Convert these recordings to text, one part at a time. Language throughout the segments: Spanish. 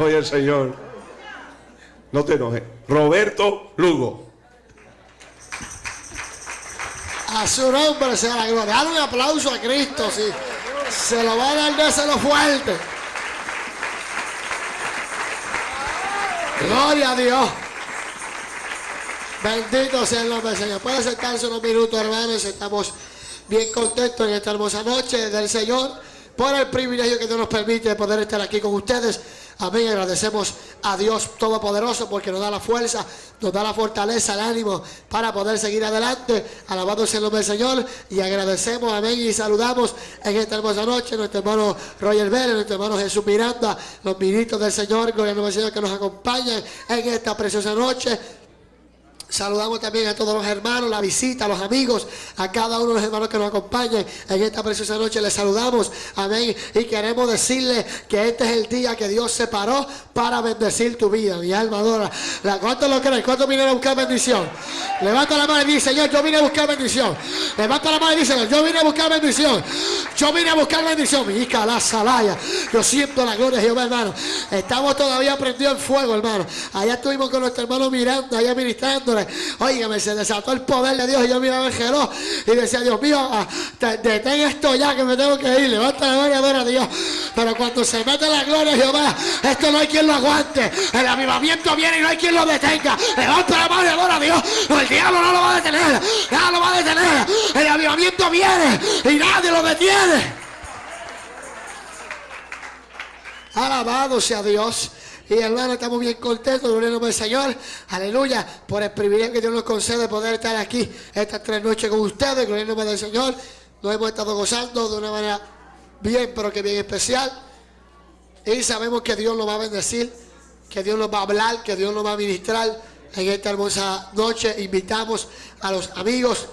Oye, el Señor. No te enojes. Roberto Lugo. A su nombre sea la gloria. Dale un aplauso a Cristo, sí. Se lo va a dar, déselo fuerte. Gloria a Dios. Bendito sea el nombre del Señor. Puede sentarse unos minutos, hermanos. Estamos bien contentos en esta hermosa noche del Señor por el privilegio que Dios nos permite de poder estar aquí con ustedes. Amén. Agradecemos a Dios Todopoderoso porque nos da la fuerza, nos da la fortaleza, el ánimo para poder seguir adelante. Alabado sea el nombre del Señor y agradecemos, amén, y saludamos en esta hermosa noche nuestro hermano Roger Vélez, nuestro hermano Jesús Miranda, los ministros del Señor, gloria al Señor que nos acompañan en esta preciosa noche. Saludamos también a todos los hermanos, la visita, a los amigos, a cada uno de los hermanos que nos acompañan en esta preciosa noche. Les saludamos, amén. Y queremos decirle que este es el día que Dios separó para bendecir tu vida. Mi alma adora. ¿Cuántos lo creen? ¿Cuántos vienen a buscar bendición? Levanta la mano y dice, Señor, yo vine a buscar bendición. Levanta la mano y dice, yo vine a buscar bendición. Yo vine a buscar bendición. Mi hija, la salaya. Yo siento la gloria de Jehová, hermano. Estamos todavía prendidos en fuego, hermano. Allá estuvimos con nuestro hermano mirando, allá ministrándole. Óigame, se desató el poder de Dios y yo miraba el reloj y decía, Dios mío, ah, detén esto ya que me tengo que ir. Levanta la gloria, adora a Dios. Pero cuando se mete la gloria Jehová, esto no hay quien lo aguante. El avivamiento viene y no hay quien lo detenga. Levanta la mano y adora a Dios. el diablo no lo va a detener. Nada lo va a detener. El avivamiento viene y nadie lo detiene. Alabado sea Dios. Y hermano, estamos bien contentos, gloria al nombre del Señor. Aleluya, por el privilegio que Dios nos concede de poder estar aquí estas tres noches con ustedes, gloria al Señor. Nos hemos estado gozando de una manera bien, pero que bien especial. Y sabemos que Dios nos va a bendecir, que Dios nos va a hablar, que Dios nos va a ministrar en esta hermosa noche. Invitamos a los amigos,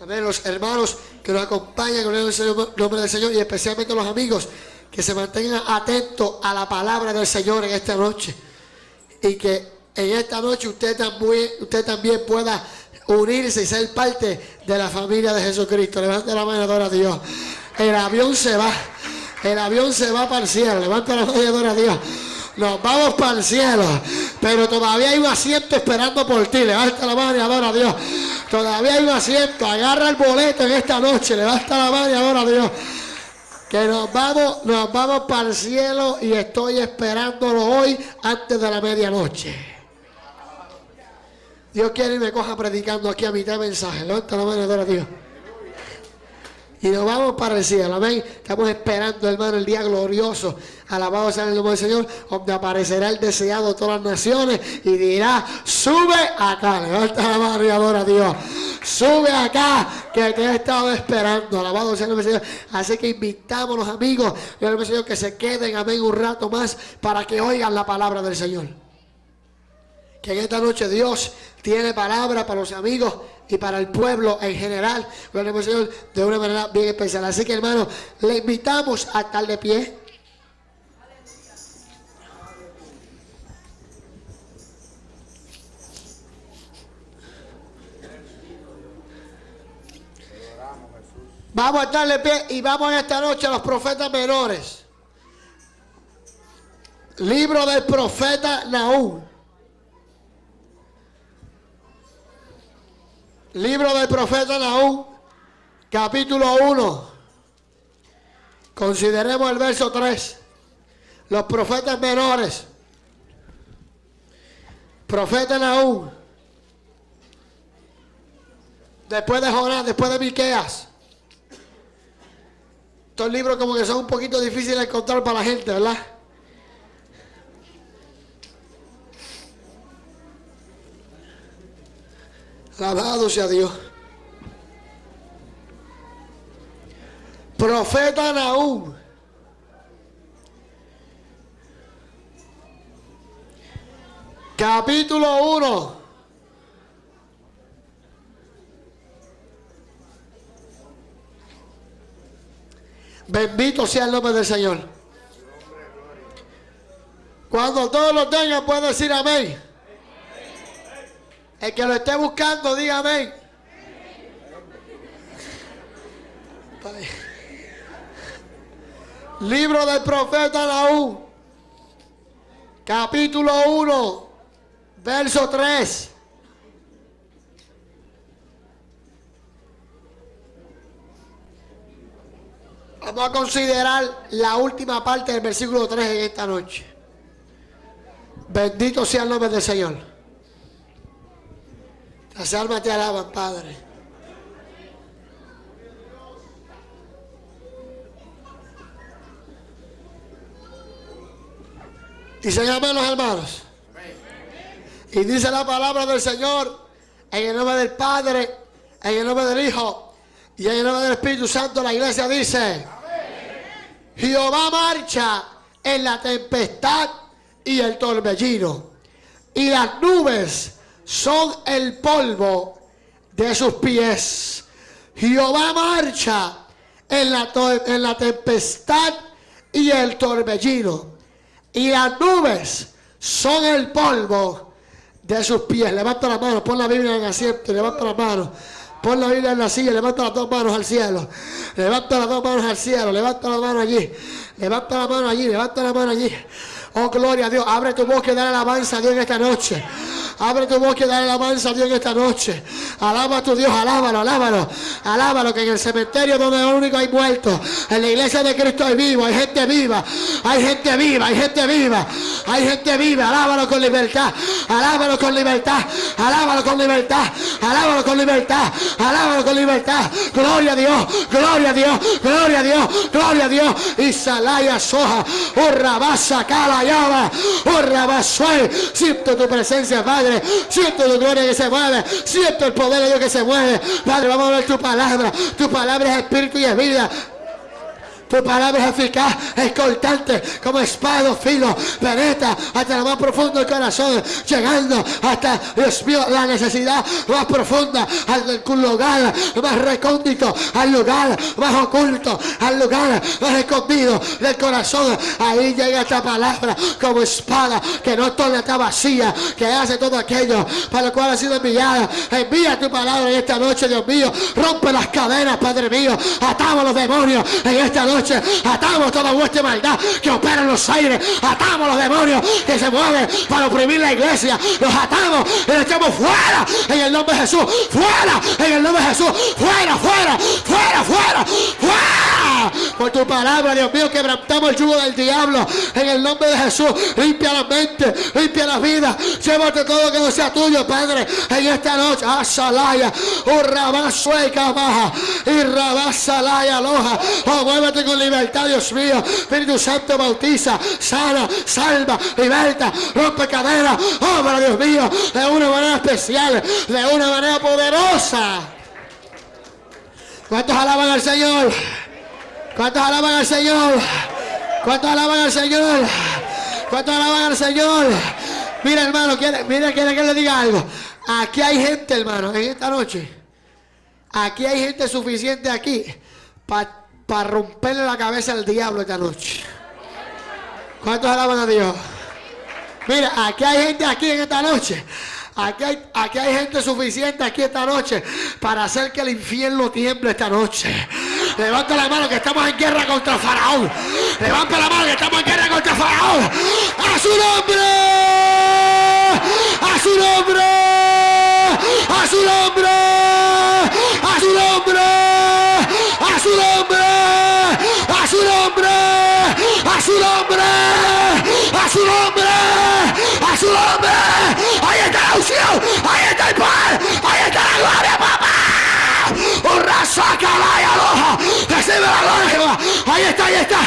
a los hermanos que nos acompañan, gloria al nombre del Señor, y especialmente a los amigos que se mantengan atentos a la palabra del Señor en esta noche. Y que en esta noche usted también, usted también pueda unirse y ser parte de la familia de Jesucristo. Levante la mano, adora a Dios. El avión se va. El avión se va para el cielo. Levanta la mano y adora a Dios. Nos vamos para el cielo. Pero todavía hay un asiento esperando por ti. Levanta la mano y adora a Dios. Todavía hay un asiento. Agarra el boleto en esta noche. Levanta la mano y adora a Dios que nos vamos, nos vamos para el cielo y estoy esperándolo hoy antes de la medianoche. Dios quiere y me coja predicando aquí a mitad de mensaje. Levanta la mano de Dios. Y nos vamos para el cielo, amén. Estamos esperando, hermano, el día glorioso. Alabado sea el nombre del Señor, donde aparecerá el deseado de todas las naciones y dirá, sube acá. Levanta la mano y adora a Dios. Sube acá, que te he estado esperando. Alabado sea el nombre del Señor. Así que invitamos a los amigos del Señor que se queden, amén, un rato más para que oigan la palabra del Señor. Que en esta noche Dios tiene palabra para los amigos y para el pueblo en general, Señor, de una manera bien especial. Así que hermano, le invitamos a estar de pie. Vamos a estar de pie y vamos esta noche a los profetas menores. Libro del profeta Nahum. Libro del profeta Nahum, capítulo 1. Consideremos el verso 3. Los profetas menores. Profeta Nahum. Después de Jonás, después de Miqueas. Estos libros como que son un poquito difíciles de encontrar para la gente, ¿verdad? Alabado sea Dios. Profeta Nahum. Capítulo 1. Bendito sea el nombre del Señor. Cuando todos lo tengan, pueden decir amén. El que lo esté buscando, diga amén. Libro del profeta Nahum, capítulo 1, verso 3. Vamos a considerar la última parte del versículo 3 en esta noche. Bendito sea el nombre del Señor. Las almas te alaban, Padre. Se llaman los hermanos. Y dice la palabra del Señor en el nombre del Padre, en el nombre del Hijo y en el nombre del Espíritu Santo. La iglesia dice: Jehová marcha en la tempestad y el torbellino, y las nubes son el polvo de sus pies. Jehová marcha en la, en la tempestad y el torbellino, y las nubes son el polvo de sus pies. Levanta la mano, pon la Biblia en el asiento, levanta la mano. Pon la Biblia en la silla, levanta las dos manos al cielo. Levanta las dos manos al cielo, levanta la mano allí. Levanta la mano allí, levanta la mano allí. Oh, gloria a Dios. Abre tu boca y dale alabanza a Dios en esta noche. Abre tu boca y dale alabanza a Dios en esta noche. Alaba a tu Dios, alábalo, alábalo. Alábalo, que en el cementerio donde lo único hay muertos, en la iglesia de Cristo hay vivo, hay gente viva, hay gente viva, hay gente viva, hay gente viva. Alábalo con libertad, alábalo con libertad, alábalo con libertad, alábalo con libertad, alábalo con libertad. Gloria a Dios, gloria a Dios, gloria a Dios, gloria a Dios. Y salaya soja, urrabasa cala urrabasuel. Siento tu presencia, Padre. Siento tu gloria que se mueve. Siento el poder de Dios que se mueve. Padre, vamos a ver tu palabra. Tu palabra es espíritu y es vida. Tu palabra es eficaz, es cortante, como espada filo, penetra hasta lo más profundo del corazón, llegando hasta, Dios mío, la necesidad más profunda, al lugar más recóndito, al lugar más oculto, al lugar más escondido del corazón. Ahí llega esta palabra como espada que no torna está vacía, que hace todo aquello para lo cual ha sido enviada. Envía tu palabra en esta noche, Dios mío. Rompe las cadenas, Padre mío. Atamos los demonios en esta noche Atamos toda vuestra maldad que opera en los aires. Atamos los demonios que se mueven para oprimir la iglesia. Los atamos y los echamos fuera en el nombre de Jesús. Fuera en el nombre de Jesús. Fuera, fuera, fuera, fuera, fuera. Por tu palabra, Dios mío, quebrantamos el yugo del diablo en el nombre de Jesús. Limpia la mente, limpia la vida. Llévate todo que no sea tuyo, Padre, en esta noche. Asalaya, urrabasueca baja, y rabasalaya loja. Oh, muévete con libertad, Dios mío. Espíritu Santo bautiza, sana, salva, liberta, rompe cadenas. Obra, Dios mío, de una manera especial, de una manera poderosa. ¿Cuántos alaban al Señor? ¿Cuántos alaban al Señor? ¿Cuántos alaban al Señor? ¿Cuántos alaban al Señor? Mira, hermano, mira, quiere que le diga algo. Aquí hay gente, hermano, en esta noche. Aquí hay gente suficiente aquí para para romperle la cabeza al diablo esta noche. ¿Cuántos alaban a Dios? Mira, aquí hay gente aquí en esta noche. Aquí hay, aquí hay gente suficiente aquí esta noche para hacer que el infierno tiemble esta noche. Levanta la mano que estamos en guerra contra Faraón. Levanta la mano que estamos en guerra contra Faraón. A su nombre. A su nombre. A su nombre. A su nombre. A su nombre su nombre, a su nombre, a su nombre, a su nombre. Ahí está la unción, ahí está el poder, ahí está la gloria, papá. Un saca la aloja, recibe la gloria, Ahí está, ahí está,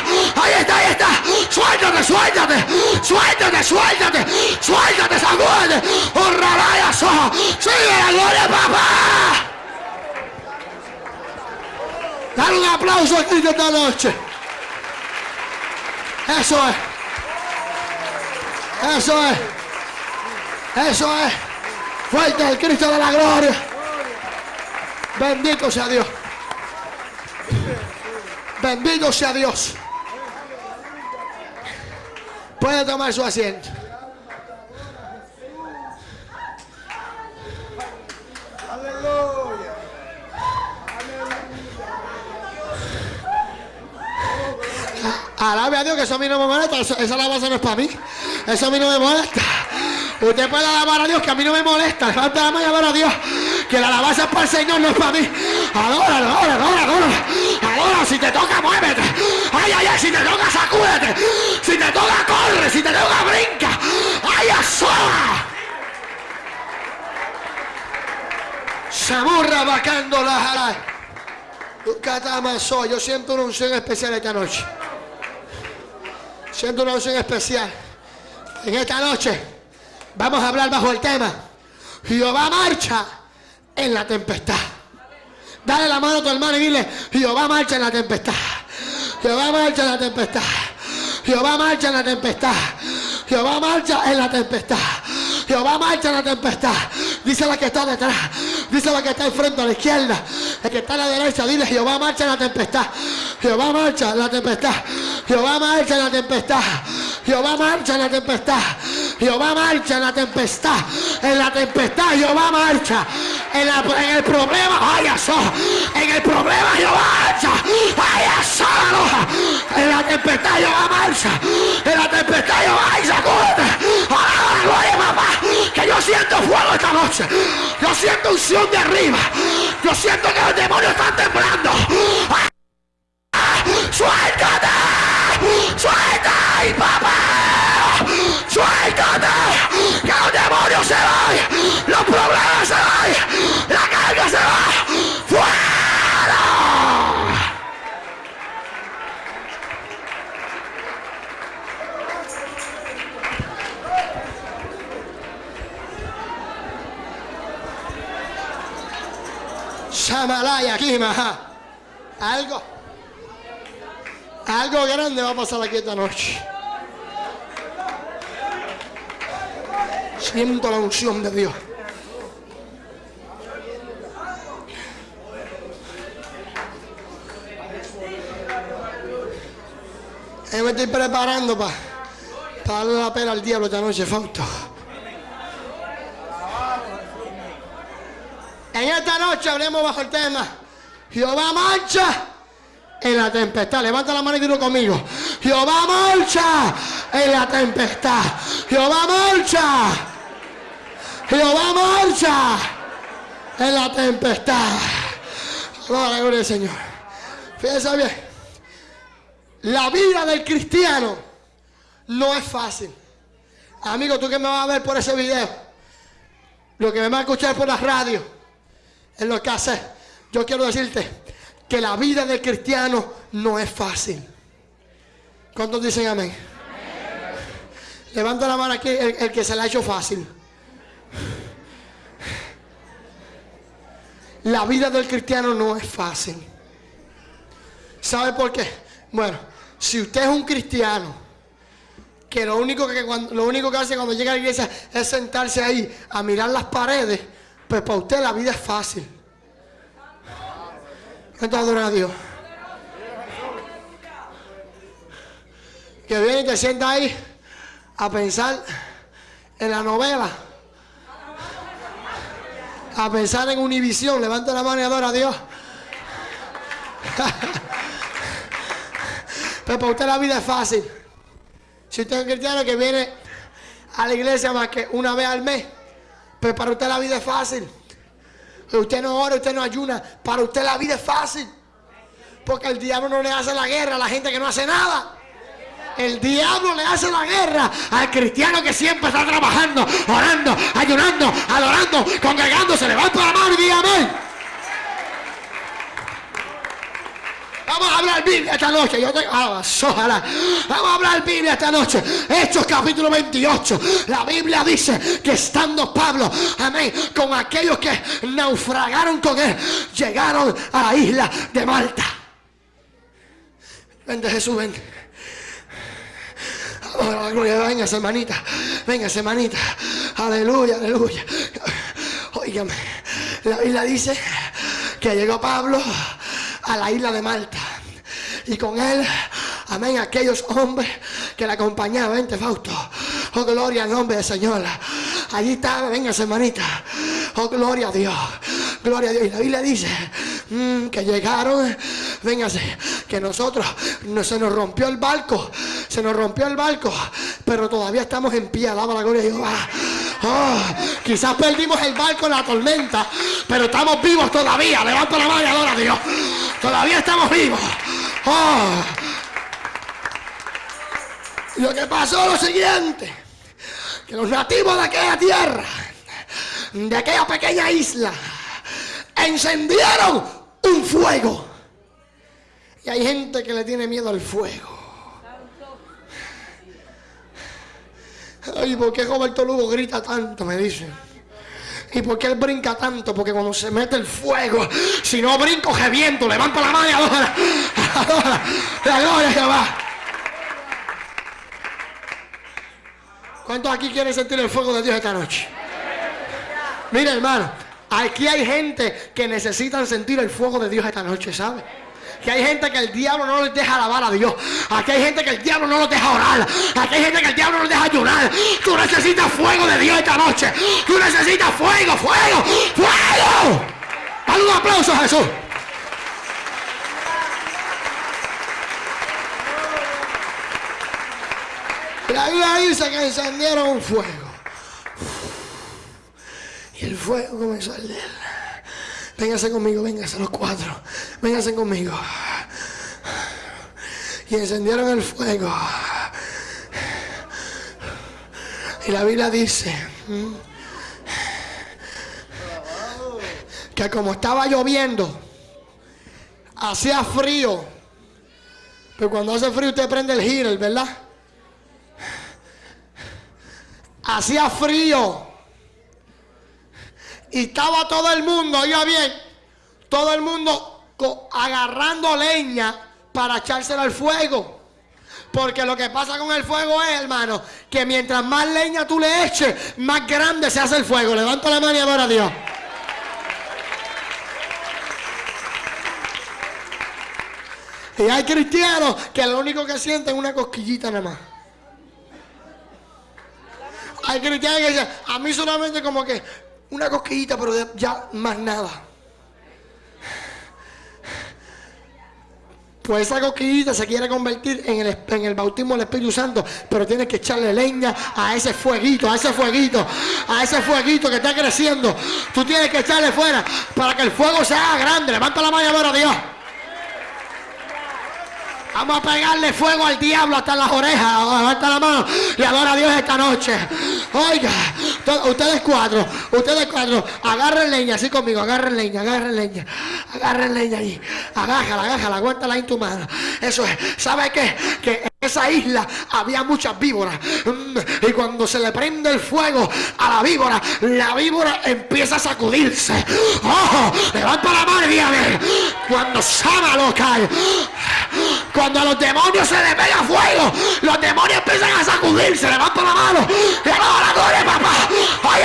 ahí está, ahí está. Suéltate, suéltate, suéltate, suéltate, suéltate, sacúdete. Un raya soja, sigue la gloria, papá. Dale un aplauso a Cristo esta noche. Eso es. Eso es. Eso es. Fuerte el Cristo de la gloria. Bendito sea Dios. Bendito sea Dios. Puede tomar su asiento. Alabe a Dios que eso a mí no me molesta. Esa alabanza no es para mí. Eso a mí no me molesta. Usted puede alabar a Dios que a mí no me molesta. Levanta la mano y adora a Dios. Que la alabanza es para el Señor, no es para mí. Adora, adora, adora, adora. Adora, si te toca, muévete. Ay, ay, ay, si te toca, sacúdete. Si te toca, corre. Si te toca, brinca. Ay, asola. Samurra vacando la jara. Yo siento una unción especial esta noche. Siento una unción especial. En esta noche vamos a hablar bajo el tema. Jehová marcha en la tempestad. Dale la mano a tu hermano y dile, Jehová marcha en la tempestad. Jehová marcha en la tempestad. Jehová marcha en la tempestad. Jehová marcha en la tempestad. Jehová marcha en la tempestad. Dice la que está detrás. Dice la que está enfrente a la izquierda. El que está a la derecha. Dile Jehová marcha en la tempestad. Jehová marcha en la tempestad. Jehová marcha en la tempestad. Jehová marcha en la tempestad. Jehová marcha en la tempestad. En la tempestad Jehová marcha. En, el problema, ay, eso. En el problema Jehová marcha. Ay, eso. En la tempestad Jehová marcha. En la tempestad Jehová ay, sacúdete. Gloria, papá. Que yo siento fuego esta noche. Yo siento unción de arriba. Yo siento que los demonios están temblando. ¡Suéltate! ¡Suelta! ¡Ay, papá! ¡Suéltate! ¡Que los demonios se vayan! ¡Los problemas se vayan! ¡La carga se va! ¡Fuera! Shamalaya, maja. Algo. Algo grande va a pasar aquí esta noche. Siento la unción de Dios. Yo me estoy preparando para darle la pena al diablo esta noche, Fausto. En esta noche hablemos bajo el tema Jehová marcha en la tempestad. Levanta la mano y dilo conmigo. Jehová marcha en la tempestad. Jehová marcha. Jehová marcha en la tempestad. Gloria a la gloria del Señor. Fíjense bien. La vida del cristiano no es fácil. Amigo, tú que me vas a ver por ese video, lo que me va a escuchar por la radio, en lo que hace, yo quiero decirte que la vida del cristiano no es fácil. ¿Cuántos dicen amén? Levanta la mano aquí el, que se la ha hecho fácil. La vida del cristiano no es fácil. ¿Sabe por qué? Bueno, si usted es un cristiano, que lo único que, cuando- lo único que hace cuando llega a la iglesia es sentarse ahí a mirar las paredes, pues para usted la vida es fácil. ¿Cuánto adoran a Dios? Que viene y te sienta ahí a pensar en la novela. A pensar en Univisión. Levanta la mano y adora a Dios. Pero para usted la vida es fácil. Si usted es un cristiano que viene a la iglesia más que una vez al mes, pues para usted la vida es fácil. Usted no ora, usted no ayuna. Para usted la vida es fácil. Porque el diablo no le hace la guerra a la gente que no hace nada. El diablo le hace la guerra al cristiano que siempre está trabajando, orando, ayunando, adorando, congregándose. Levanta la mano y diga amén. Vamos a hablar Biblia esta noche. Yo ah. Vamos a hablar Biblia esta noche. Hechos capítulo 28. La Biblia dice que estando Pablo, amén, con aquellos que naufragaron con él, llegaron a la isla de Malta. Vente Jesús, vente. Vamos a la gloria, véngase hermanita, véngase hermanita, aleluya, aleluya. Óigame, la Biblia dice que llegó Pablo a la isla de Malta y con él, amén, aquellos hombres que le acompañaban, vente Fausto, oh gloria al nombre del Señor. Allí estaba, véngase hermanita, oh gloria a Dios, gloria a Dios. Y la Biblia dice mm, que llegaron, véngase, que nosotros no, se nos rompió el barco, se nos rompió el barco, pero todavía estamos en pie, alaba la gloria de Jehová. Oh, quizás perdimos el barco en la tormenta, pero estamos vivos todavía. Levanta la mano y adora a Dios. Todavía estamos vivos. Oh. Lo que pasó es lo siguiente, que los nativos de aquella tierra, de aquella pequeña isla, encendieron un fuego. Y hay gente que le tiene miedo al fuego. Ay, ¿por qué Roberto Lugo grita tanto? Me dicen. ¿Y por qué él brinca tanto? Porque cuando se mete el fuego, si no brinco, viento levanta la mano y adora. Adora. La gloria Jehová. ¿Cuántos aquí quieren sentir el fuego de Dios esta noche? Mira, hermano, aquí hay gente que necesitan sentir el fuego de Dios esta noche, ¿sabe? Que hay gente que el diablo no les deja alabar a Dios. Aquí hay gente que el diablo no los deja orar. Aquí hay gente que el diablo no les deja ayunar. Tú necesitas fuego de Dios esta noche. Tú necesitas fuego, fuego, fuego. Dale un aplauso a Jesús. La Biblia dice que encendieron un fuego. Y el fuego comenzó a arder. Véngase conmigo, véngase los cuatro. Véngase conmigo. Y encendieron el fuego. Y la Biblia dice que como estaba lloviendo, hacía frío. Pero cuando hace frío usted prende el heater, ¿verdad? Hacía frío. Y estaba todo el mundo, oiga bien, todo el mundo agarrando leña para echársela al fuego. Porque lo que pasa con el fuego es, hermano, que mientras más leña tú le eches, más grande se hace el fuego. Levanta la mano y adora a Dios. Y hay cristianos que lo único que sienten es una cosquillita nada más. Hay cristianos que dicen, a mí solamente como que una cosquillita, pero ya más nada. Pues esa cosquillita se quiere convertir en el, en el bautismo del Espíritu Santo, pero tienes que echarle leña a ese fueguito, a ese fueguito, a ese fueguito que está creciendo. Tú tienes que echarle fuera para que el fuego sea grande. Levanta la mano ahora, Dios. Vamos a pegarle fuego al diablo hasta las orejas. Levanta la mano y adora a Dios esta noche. Oiga, ustedes cuatro, ustedes cuatro, agarren leña así conmigo, agarren leña, agarren leña, agarren leña ahí. Agájala, agájala, aguántala en tu mano. Eso es. ¿Sabe qué? Que en esa isla había muchas víboras. Mm, y cuando se le prende el fuego a la víbora, la víbora empieza a sacudirse. ¡Ojo! Levanta la mano y dígame. Cuando Sama lo cae. Cuando a los demonios se les pega fuego, los demonios empiezan a sacudirse. Levanta la mano. Y la gloria, papá. Ay,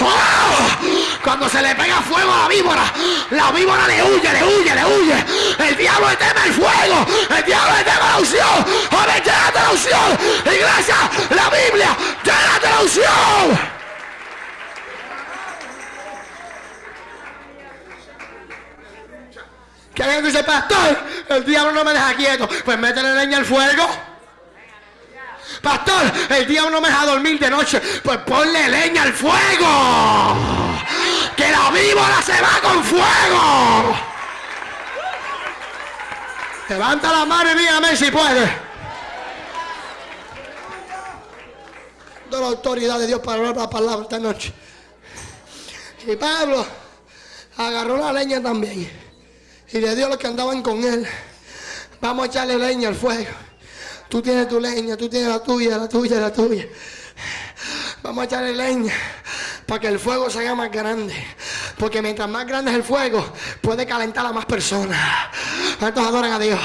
¡Oh! Cuando se le pega fuego a la víbora, la víbora le huye, le huye, le huye. El diablo le teme el fuego. El diablo le teme la unción. Joven, llénate la unción. Iglesia, la Biblia, llénate la unción. Que alguien dice, pastor, el diablo no me deja quieto. Pues métele leña al fuego. Pastor, el diablo no me deja dormir de noche. Pues ponle leña al fuego. Que la víbora se va con fuego. Levanta la mano y dígame si puede. De la autoridad de Dios para hablar la palabra esta noche. Y Pablo agarró la leña también y le dio a los que andaban con él. Vamos a echarle leña al fuego. Tú tienes tu leña, tú tienes la tuya, la tuya, la tuya. Vamos a echarle leña para que el fuego se haga más grande. Porque mientras más grande es el fuego, puede calentar a más personas. ¿Cuántos adoran a Dios?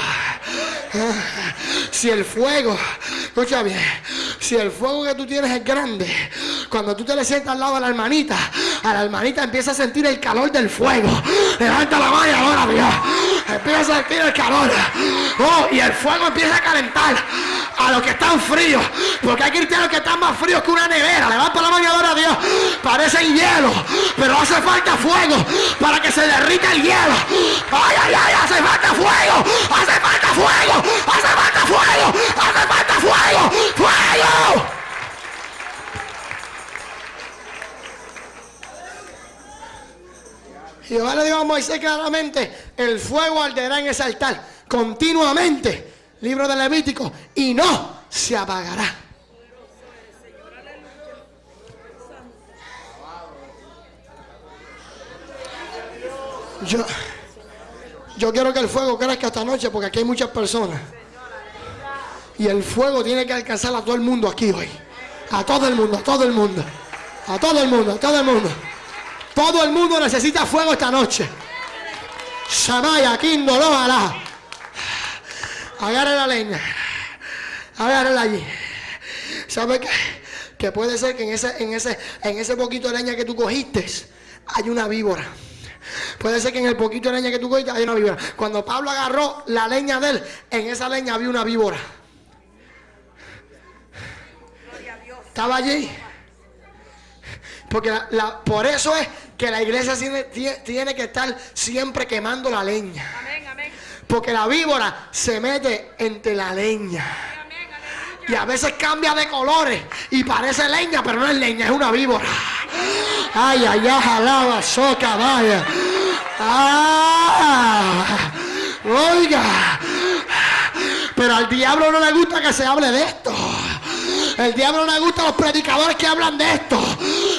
Si el fuego, escucha bien, si el fuego que tú tienes es grande, cuando tú te le sientas al lado de la hermanita, a la hermanita empieza a sentir el calor del fuego. Levanta la mano ahora, Dios. Empieza a sentir el calor. Oh, y el fuego empieza a calentar. A los que están fríos. Porque hay cristianos que están más fríos que una nevera. Levanta la mano y adora a Dios. Parecen hielo. Pero hace falta fuego para que se derrita el hielo. Ay, ay, ay, hace falta fuego. Hace falta fuego. Hace falta fuego. Hace falta fuego. Fuego. Jehová le dijo a Moisés claramente, el fuego arderá en ese altar continuamente, libro de Levítico, y no se apagará. Yo, yo quiero que el fuego crezca esta noche porque aquí hay muchas personas. Y el fuego tiene que alcanzar a todo el mundo aquí hoy. A todo el mundo, a todo el mundo. A todo el mundo, a todo el mundo. Todo el mundo necesita fuego esta noche. Shamaya, Kindolo, Alá. Agarre la leña. Agárrela allí. ¿Sabe qué? Que puede ser que en ese, en ese, en ese poquito de leña que tú cogiste hay una víbora. Puede ser que en el poquito de leña que tú cogiste hay una víbora. Cuando Pablo agarró la leña de él, en esa leña había una víbora. Estaba allí. Porque la, por eso es que la iglesia tiene, que estar siempre quemando la leña. Porque la víbora se mete entre la leña. Y a veces cambia de colores y parece leña, pero no es leña, es una víbora. Ay, ay, ay, jalaba, soca, vaya. Ah, oiga. Pero al diablo no le gusta que se hable de esto. El diablo no le gusta a los predicadores que hablan de esto.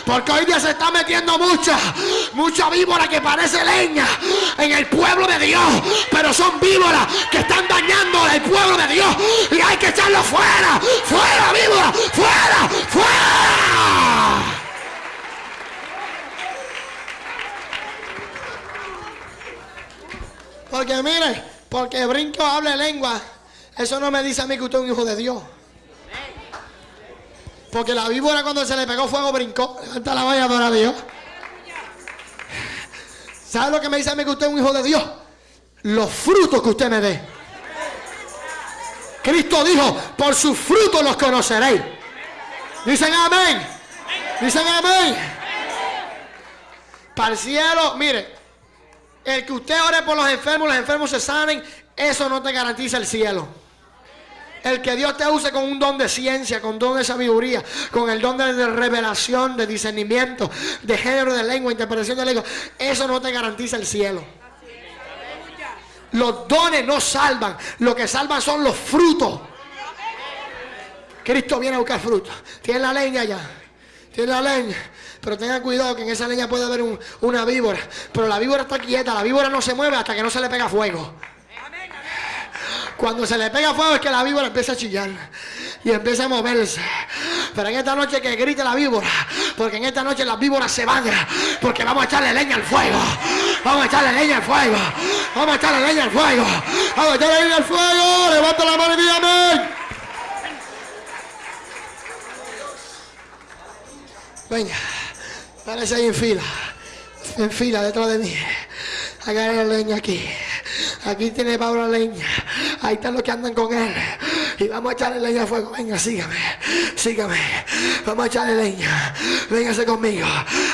Porque hoy día se está metiendo mucha, mucha víbora que parece leña en el pueblo de Dios. Pero son víboras que están dañando al pueblo de Dios. Y hay que echarlo fuera. Fuera, víbora. Fuera, fuera. Porque mire, porque brinco hable lengua, eso no me dice a mí que usted es un hijo de Dios. Porque la víbora cuando se le pegó fuego brincó. Levanta la valla para Dios. ¿Sabe lo que me dice a mí que usted es un hijo de Dios? Los frutos que usted me dé. Cristo dijo, por sus frutos los conoceréis. Dicen amén. Dicen amén. Para el cielo, mire, el que usted ore por los enfermos, los enfermos se sanen, eso no te garantiza el cielo. El que Dios te use con un don de ciencia, con don de sabiduría, con el don de revelación, de discernimiento, de género de lengua, interpretación de lengua, eso no te garantiza el cielo. Los dones no salvan, lo que salvan son los frutos. Cristo viene a buscar frutos. Tiene la leña ya. Tiene la leña. Pero tenga cuidado que en esa leña puede haber una víbora. Pero la víbora está quieta. La víbora no se mueve hasta que no se le pega fuego. Cuando se le pega fuego es que la víbora empieza a chillar y empieza a moverse. Pero en esta noche que grite la víbora, porque en esta noche las víboras se van, porque vamos a echarle leña al fuego. Vamos a echarle leña al fuego. Vamos a echarle leña al fuego. Vamos a echarle leña al fuego. Levanta la mano y dígame. Venga, parece ahí en fila. En fila detrás de mí. Agarra leña aquí. Aquí tiene Pablo la leña. Ahí están los que andan con él. Y vamos a echarle leña al fuego. Venga, sígame. Sígame. Vamos a echarle leña. Véngase conmigo.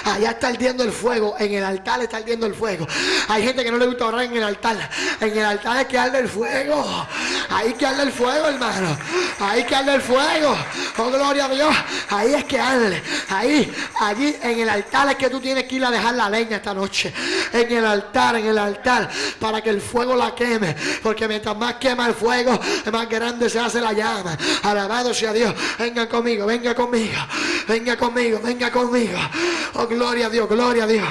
Allá está ardiendo el fuego. En el altar está ardiendo el fuego. Hay gente que no le gusta orar en el altar. En el altar es que arde el fuego. Ahí que arde el fuego, hermano. Ahí que arde el fuego. Oh, gloria a Dios. Ahí es que arde. Ahí, allí, en el altar es que tú tienes que ir a dejar la leña esta noche. En el altar, en el altar. Para que el fuego la queme. Porque mientras más quema el fuego, más grande se hace la llama. Alabado sea Dios. Venga conmigo, venga conmigo. Venga conmigo, venga conmigo. Oh, gloria a Dios, gloria a Dios.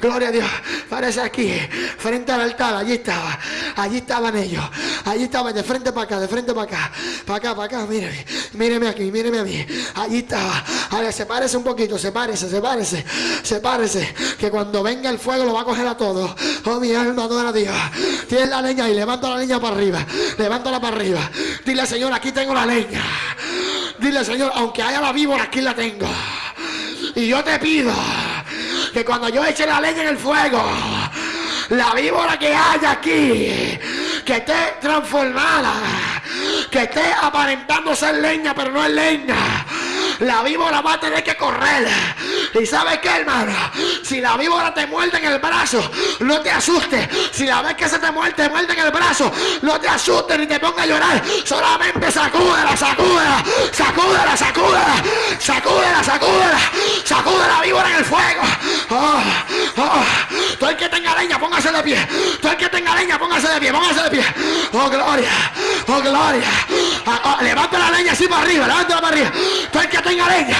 Gloria a Dios. Parece aquí, frente al altar. Allí estaba. Allí estaban ellos. Allí estaban de frente para acá, de frente para acá. Para acá, para acá. Míreme. Míreme aquí, míreme a mí. Allí estaba. A ver, sepárese un poquito, sepárese, sepárese. Sepárese. Que cuando venga el fuego lo va a coger a todos. Oh, mi alma adora a Dios. Tiene la leña y levanta la leña para arriba. Levántala para arriba. Dile, Señor, aquí tengo la leña. Dile, Señor, aunque haya la víbora, aquí la tengo. Y yo te pido que cuando yo eche la leña en el fuego, la víbora que haya aquí, que esté transformada, que esté aparentando ser leña, pero no es leña. La víbora va a tener que correr. ¿Y sabes qué, hermano? Si la víbora te muerde en el brazo, no te asustes. Si la ves que se te muerde, te muerde en el brazo, no te asustes ni te pongas a llorar. Solamente sacúdela, sacúdela, sacúdela, sacúdela, sacúdela, sacúdela, sacude la víbora en el fuego. Oh, oh. Todo el que tenga leña, póngase de pie. Todo el que tenga leña, póngase de pie, póngase de pie. Oh, gloria, oh, gloria. Ah, ah, levanta la leña así para arriba, levántala para arriba. Todo el que tenga leña.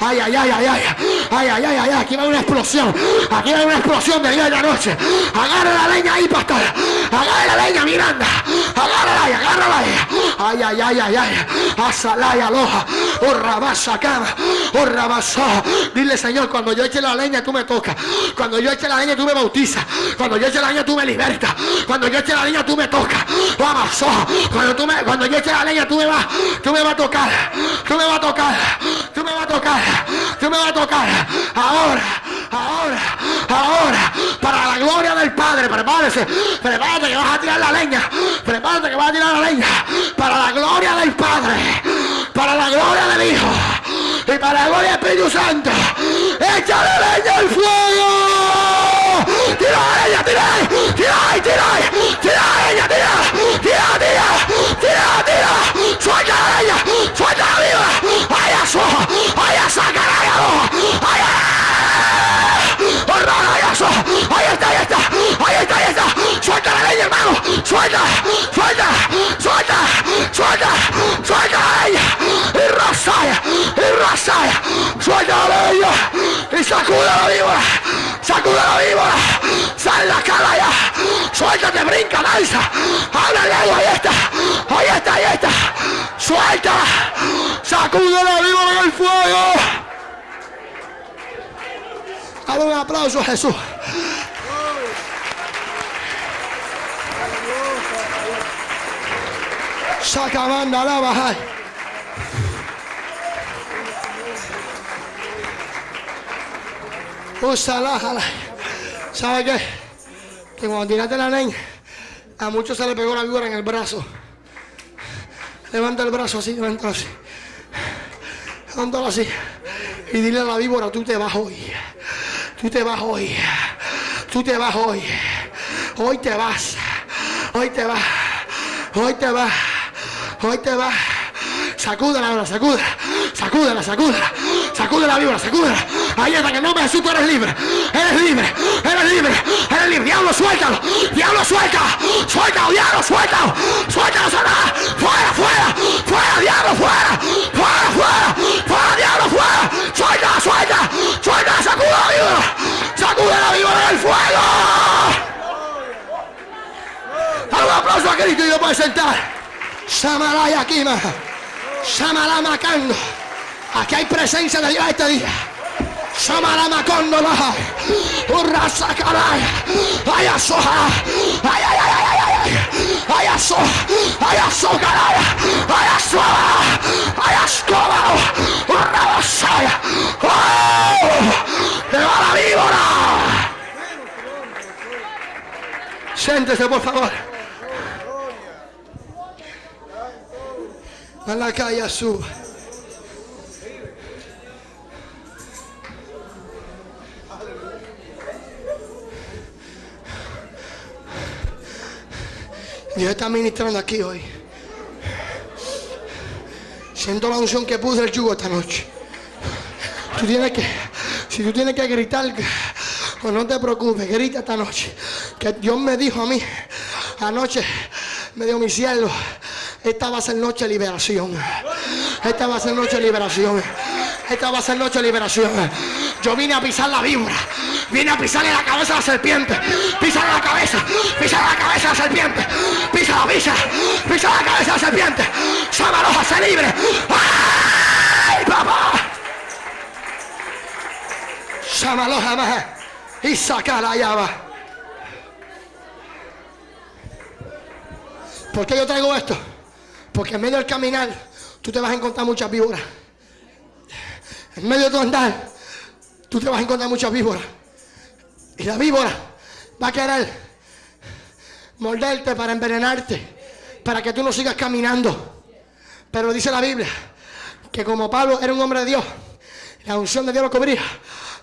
Ay, ay, ay, ay, ay. Ay, ay, ay, ay, aquí va una explosión. Aquí va una explosión de día y de noche. Agarra la leña ahí, pastor. Agarra la leña, Miranda. Agárrala ahí, agárrala ahí. Ay, ay, ay, ay, ay. Asalaya, aloja. Urrabasa, cama. Urrabasa. Dile, Señor, cuando yo eche la leña, tú me tocas. Cuando yo eche la leña, tú me bautizas. Cuando yo eche la leña, tú me libertas. Cuando yo eche la leña, tú me tocas. Vamos, cuando tú me, cuando yo eche la leña, tú me vas, tú me vas a tocar. Tú me vas a tocar. Tú me vas a tocar. Tú me vas a tocar. Ahora, ahora, ahora. Para la gloria del Padre, prepárese. Prepárate que vas a tirar la leña. Prepárate que vas a tirar la leña. Para la gloria del Padre. Para la gloria del Hijo. Y para la gloria del Espíritu Santo. Échale leña al fuego. Tira la leña, tira tira tira tira la leña, tira, tira, tira, tira, tira. Suelta la leña, suelta la viva. Ay, eso, ay, saca la ay, Ahí está, ahí está, ahí está, ahí está. Suelta la leña, hermano. Suelta, suelta, suelta, suelta, suelta la leña. Y rasaya. Suelta la leña. Y sacuda la víbora. Sacuda la víbora. Sal la cara ya. Suéltate, brinca, danza. Habla lengua, ahí está. Ahí está, ahí está. Suelta. Sacuda la víbora en el fuego. Dale un aplauso a Jesús. Saca banda, la baja. Úsala, ¿Sabe qué? Que cuando tiraste la leña, a muchos se le pegó la víbora en el brazo. Levanta el brazo así, levántalo así. Levántalo así. Y dile a la víbora, tú te vas hoy. Tú te vas hoy. Tú te vas hoy. Hoy te vas. Hoy te vas. Hoy te vas. Hoy te vas. Sacúdela ahora, sacúdela. Sacúdela, sacúdela. Sacúdela, víbora, sacúdela. Ahí está, en nombre de Jesús tú eres libre. Eres libre. Eres libre. Eres libre. Diablo, suéltalo. Diablo, suelta. Suéltalo, diablo, suéltalo. Suéltalo, Satanás. Fuera, fuera. Fuera, diablo, fuera. Fuera, fuera. Fuera, diablo, fuera. Suelta, suelta. Suelta, sacuda la víbora. Sacude la víbora del fuego. Dale un aplauso a Cristo y lo puedes sentar. Samalaya Kima. Samalama Macando. Aquí hay presencia de Dios este día. Samalama Condola. Urrasa Caraya. Ay, asoja. Ay, ay, ay, ay, ay, ay. Ay, aso. Ay, aso Caraya. Ay, aso. Ay, ascoba. Urrabasaya. ¡Oh! ¡Le va la víbora! Siéntese, por favor. A la calle suba. Dios está ministrando aquí hoy. Siento la unción que puse el yugo esta noche. Tú tienes que, si tú tienes que gritar, pues no te preocupes, grita esta noche. Que Dios me dijo a mí, anoche me dio mi cielo. Esta va a ser noche de liberación. Esta va a ser noche de liberación. Esta va a ser noche de liberación. Yo vine a pisar la víbora. Vine a pisarle la cabeza a la serpiente. Pisa la cabeza. Pisa la cabeza a la serpiente. Pisa la pisa. Pisa la cabeza a la serpiente. Sábalos, se libre. ¡Ay, papá! Sábalos, jamás. Y saca la llave. ¿Por qué yo traigo esto? Porque en medio del caminar tú te vas a encontrar muchas víboras. En medio de tu andar tú te vas a encontrar muchas víboras. Y la víbora va a querer morderte para envenenarte, para que tú no sigas caminando. Pero dice la Biblia que como Pablo era un hombre de Dios, la unción de Dios lo cubría.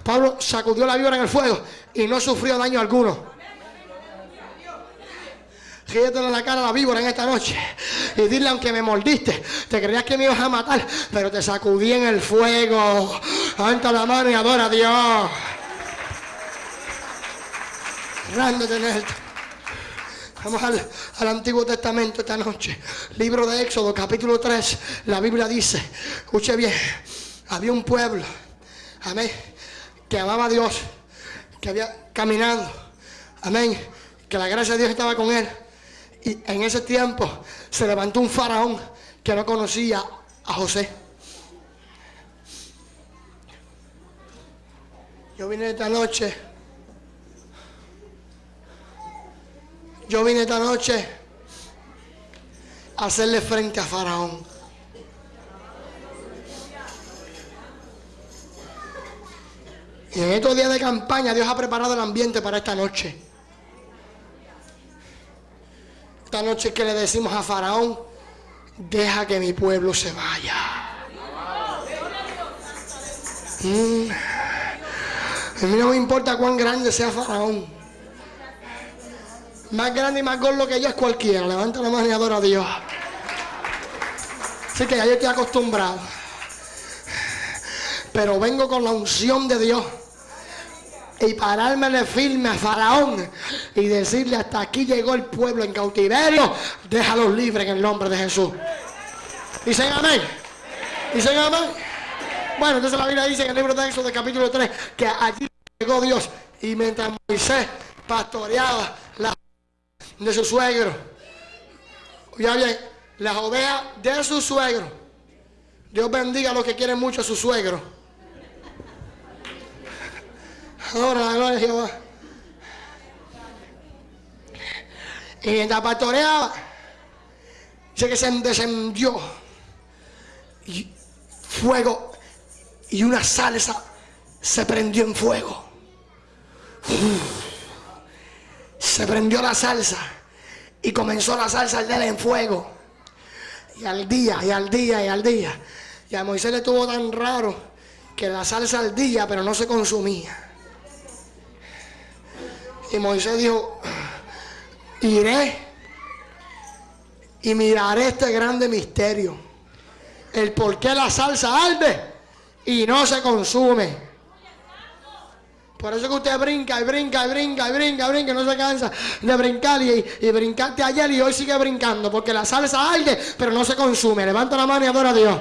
Pablo sacudió la víbora en el fuego y no sufrió daño alguno. Ríete en la cara a la víbora en esta noche y dile aunque me mordiste, te creías que me ibas a matar, pero te sacudí en el fuego. Levanta la mano y adora a Dios. Grande tener. Vamos al, al, Antiguo Testamento esta noche. Libro de Éxodo, capítulo 3. La Biblia dice, escuche bien, había un pueblo, amén, que amaba a Dios, que había caminado, amén, que la gracia de Dios estaba con él. Y en ese tiempo se levantó un faraón que no conocía a José. Yo vine esta noche. Yo vine esta noche a hacerle frente a Faraón. Y en estos días de campaña Dios ha preparado el ambiente para esta noche. Esta noche que le decimos a Faraón, deja que mi pueblo se vaya. Mm. A mí no me importa cuán grande sea Faraón. Más grande y más gordo que yo es cualquiera. Levanta la mano y adora a Dios. Así que ya yo estoy acostumbrado. Pero vengo con la unción de Dios y pararme firme a Faraón y decirle hasta aquí llegó el pueblo en cautiverio, déjalos libres en el nombre de Jesús. Dicen amén. Dicen amén. Bueno, entonces la Biblia dice en el libro de Éxodo capítulo 3 que allí llegó Dios y mientras Moisés pastoreaba de su suegro, ya bien, las ovejas de su suegro, Dios bendiga a los que quieren mucho a su suegro. Ahora la gloria de Jehová. Y mientras pastoreaba, dice que se descendió. Fuego y una salsa se prendió en fuego. Se prendió la salsa y comenzó la salsa al en fuego. Y al día, y al día, y al día. Y a Moisés le estuvo tan raro que la salsa al día, pero no se consumía. Y Moisés dijo, iré y miraré este grande misterio. El por qué la salsa arde y no se consume. Por eso que usted brinca y brinca y brinca y brinca y brinca no se cansa de brincar y, y brincaste ayer y hoy sigue brincando porque la salsa arde pero no se consume. Levanta la mano y adora a Dios.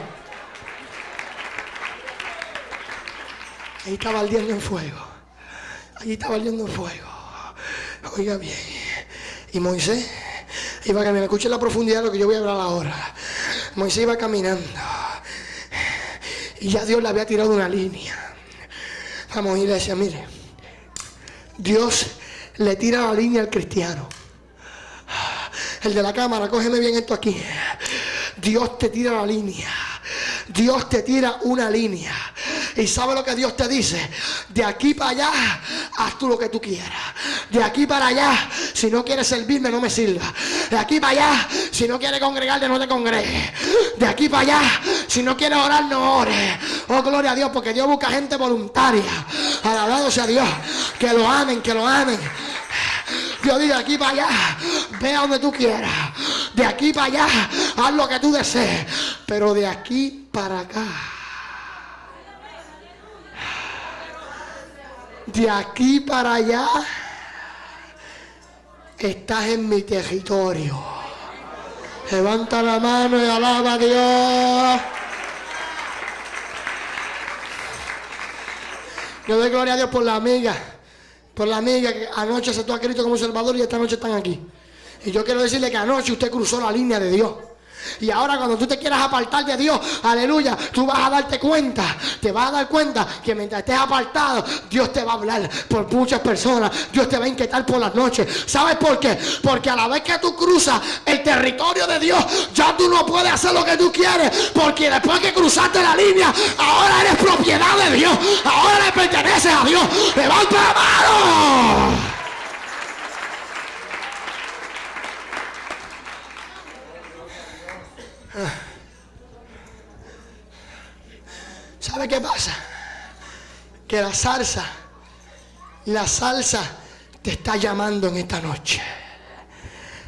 Ahí estaba ardiendo en fuego. Ahí estaba ardiendo en fuego. Oiga bien. Y Moisés iba caminando. Escuche la profundidad de lo que yo voy a hablar ahora. Moisés iba caminando. Y ya Dios le había tirado una línea. Vamos, decía, mire, Dios le tira la línea al cristiano. El de la cámara, cógeme bien esto aquí. Dios te tira la línea. Dios te tira una línea. Y sabe lo que Dios te dice. De aquí para allá, haz tú lo que tú quieras. De aquí para allá, si no quieres servirme, no me sirva. De aquí para allá, si no quieres congregarte, no te congregue. De aquí para allá, si no quieres orar, no ores. Oh, gloria a Dios, porque Dios busca gente voluntaria. Alabado sea Dios. Que lo amen, que lo amen. Dios dice aquí para allá, ve a donde tú quieras. De aquí para allá, haz lo que tú desees. Pero de aquí para acá. De aquí para allá estás en mi territorio. Levanta la mano y alaba a Dios. Yo doy gloria a Dios por la amiga, por la amiga que anoche se a Cristo como Salvador y esta noche están aquí. Y yo quiero decirle que anoche usted cruzó la línea de Dios. Y ahora cuando tú te quieras apartar de Dios, aleluya, tú vas a darte cuenta, te vas a dar cuenta que mientras estés apartado, Dios te va a hablar por muchas personas, Dios te va a inquietar por las noches. ¿Sabes por qué? Porque a la vez que tú cruzas el territorio de Dios, ya tú no puedes hacer lo que tú quieres, porque después que cruzaste la línea, ahora eres propiedad de Dios, ahora le perteneces a Dios. Levanta la mano. ¿Sabe qué pasa? Que la salsa, la salsa te está llamando en esta noche.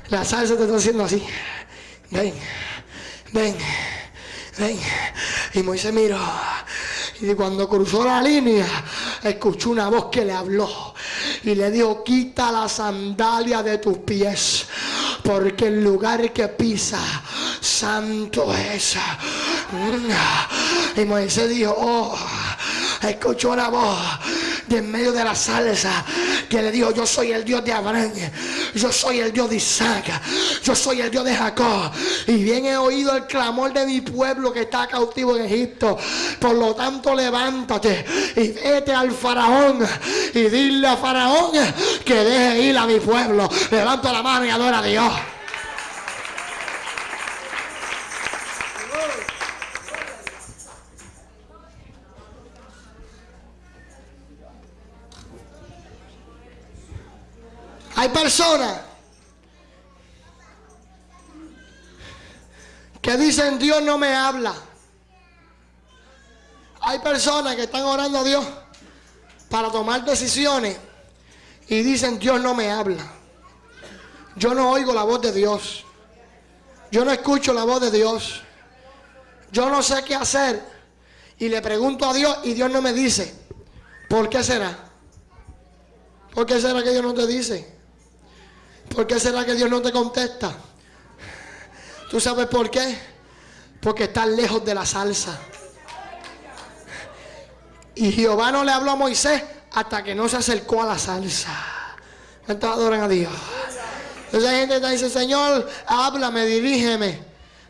La salsa te está haciendo así. Ven, ven, ven. Y Moisés miró. Y cuando cruzó la línea, escuchó una voz que le habló y le dijo, quita la sandalia de tus pies, porque el lugar que pisa, santo es. Y Moisés dijo, oh, escuchó una voz de en medio de la salsa que le dijo, yo soy el Dios de Abraham, yo soy el Dios de Isaac, yo soy el Dios de Jacob. Y bien he oído el clamor de mi pueblo que está cautivo en Egipto. Por lo tanto, levántate y vete al faraón y dile a faraón que deje ir a mi pueblo. Levanta la mano y adora a Dios. Hay personas que dicen Dios no me habla. Hay personas que están orando a Dios para tomar decisiones y dicen Dios no me habla. Yo no oigo la voz de Dios. Yo no escucho la voz de Dios. Yo no sé qué hacer. Y le pregunto a Dios y Dios no me dice. ¿Por qué será? ¿Por qué será que Dios no te dice? ¿Por qué será que Dios no te contesta? ¿Tú sabes por qué? Porque estás lejos de la salsa. Y Jehová no le habló a Moisés hasta que no se acercó a la salsa. ¿Cuántos adoran a Dios? Entonces hay gente que dice, Señor, háblame, dirígeme.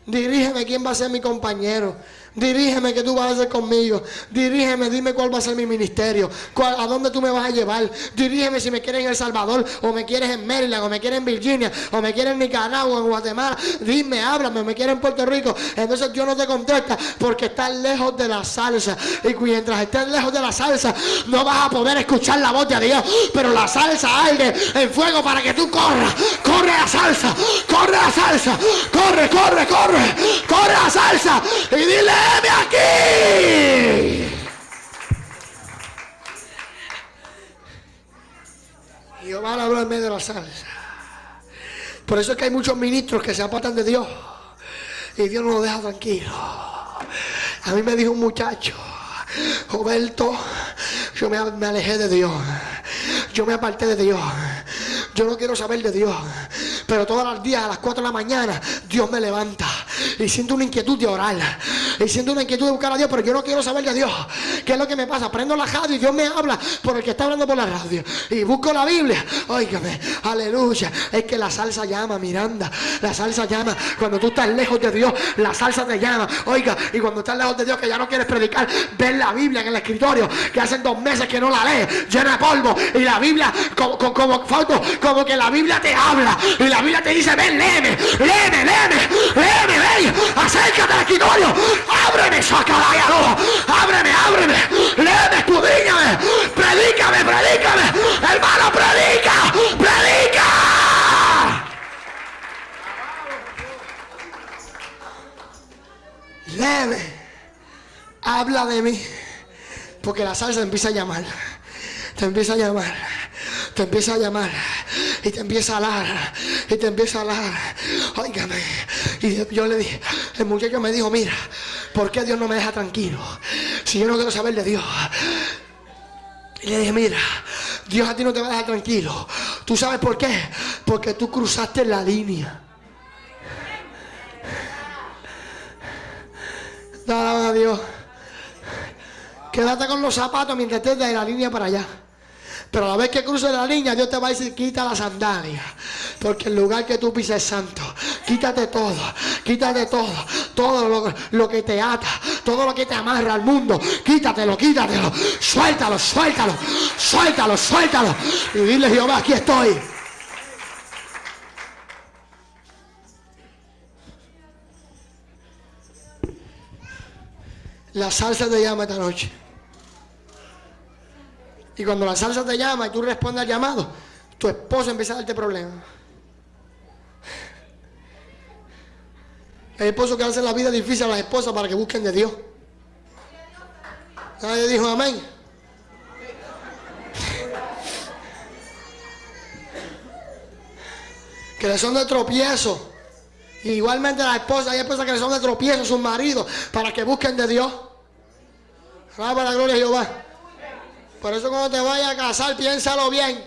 Dirígeme quién va a ser mi compañero. Dirígeme que tú vas a hacer conmigo. Dirígeme, dime cuál va a ser mi ministerio. a dónde tú me vas a llevar. Dirígeme si me quieres en El Salvador, o me quieres en Maryland, o me quieres en Virginia, o me quieres en Nicaragua, en Guatemala. Dime, háblame, me quieres en Puerto Rico. Entonces Dios no te contesta porque estás lejos de la salsa. Y mientras estés lejos de la salsa, no vas a poder escuchar la voz de Dios. Pero la salsa arde en fuego para que tú corras. Corre la salsa, corre la salsa, corre, corre, corre, corre la salsa. Y dile, aquí. Jehová habló en medio de la salsa. Por eso es que hay muchos ministros que se apartan de Dios. Y Dios no los deja tranquilo. A mí me dijo un muchacho, Roberto, yo me, me alejé de Dios. Yo me aparté de Dios. Yo no quiero saber de Dios. Pero todos los días a las 4 de la mañana Dios me levanta. Y siento una inquietud de orar. Y siento una inquietud de buscar a Dios. Pero yo no quiero saber de Dios. ¿Qué es lo que me pasa? Prendo la radio y Dios me habla por el que está hablando por la radio. Y busco la Biblia. Óigame. Aleluya. Es que la salsa llama, Miranda. La salsa llama. Cuando tú estás lejos de Dios, la salsa te llama. Oiga. Y cuando estás lejos de Dios, que ya no quieres predicar, ves la Biblia en el escritorio. Que hacen dos meses que no la lees. Llena de polvo. Y la Biblia, como, como, como, como que la Biblia te habla. Y la Biblia te dice, ven, léeme, léeme, léeme, léeme, ven, acércate al escritorio, ábreme, saca ábreme, ábreme, léeme, escudíñame, predícame, predícame, hermano, predica, predica. Léeme, habla de mí, porque la salsa empieza a llamar, te empieza a llamar te empieza a llamar y te empieza a hablar y te empieza a hablar. Óigame. Y yo le dije, el muchacho me dijo, mira, ¿por qué Dios no me deja tranquilo? Si yo no quiero saber de Dios. Y le dije, mira, Dios a ti no te va a dejar tranquilo. ¿Tú sabes por qué? Porque tú cruzaste la línea. Dale a Dios. Quédate con los zapatos mientras estés de la línea para allá. Pero a la vez que cruces la línea, Dios te va a decir, quita la sandalia. Porque el lugar que tú pises es santo. Quítate todo, quítate todo. Todo lo, que te ata, todo lo que te amarra al mundo. Quítatelo, quítatelo. Suéltalo, suéltalo, suéltalo, suéltalo. Y dile, Jehová, aquí estoy. La salsa te llama esta noche. Y cuando la salsa te llama y tú respondes al llamado, tu esposo empieza a darte problemas. Hay esposos que hacen la vida difícil a las esposas para que busquen de Dios. Nadie dijo amén. Que le son de tropiezo. Igualmente la esposa, hay esposas que le son de tropiezo a sus maridos para que busquen de Dios. para la gloria de Jehová. Por eso cuando te vayas a casar, piénsalo bien.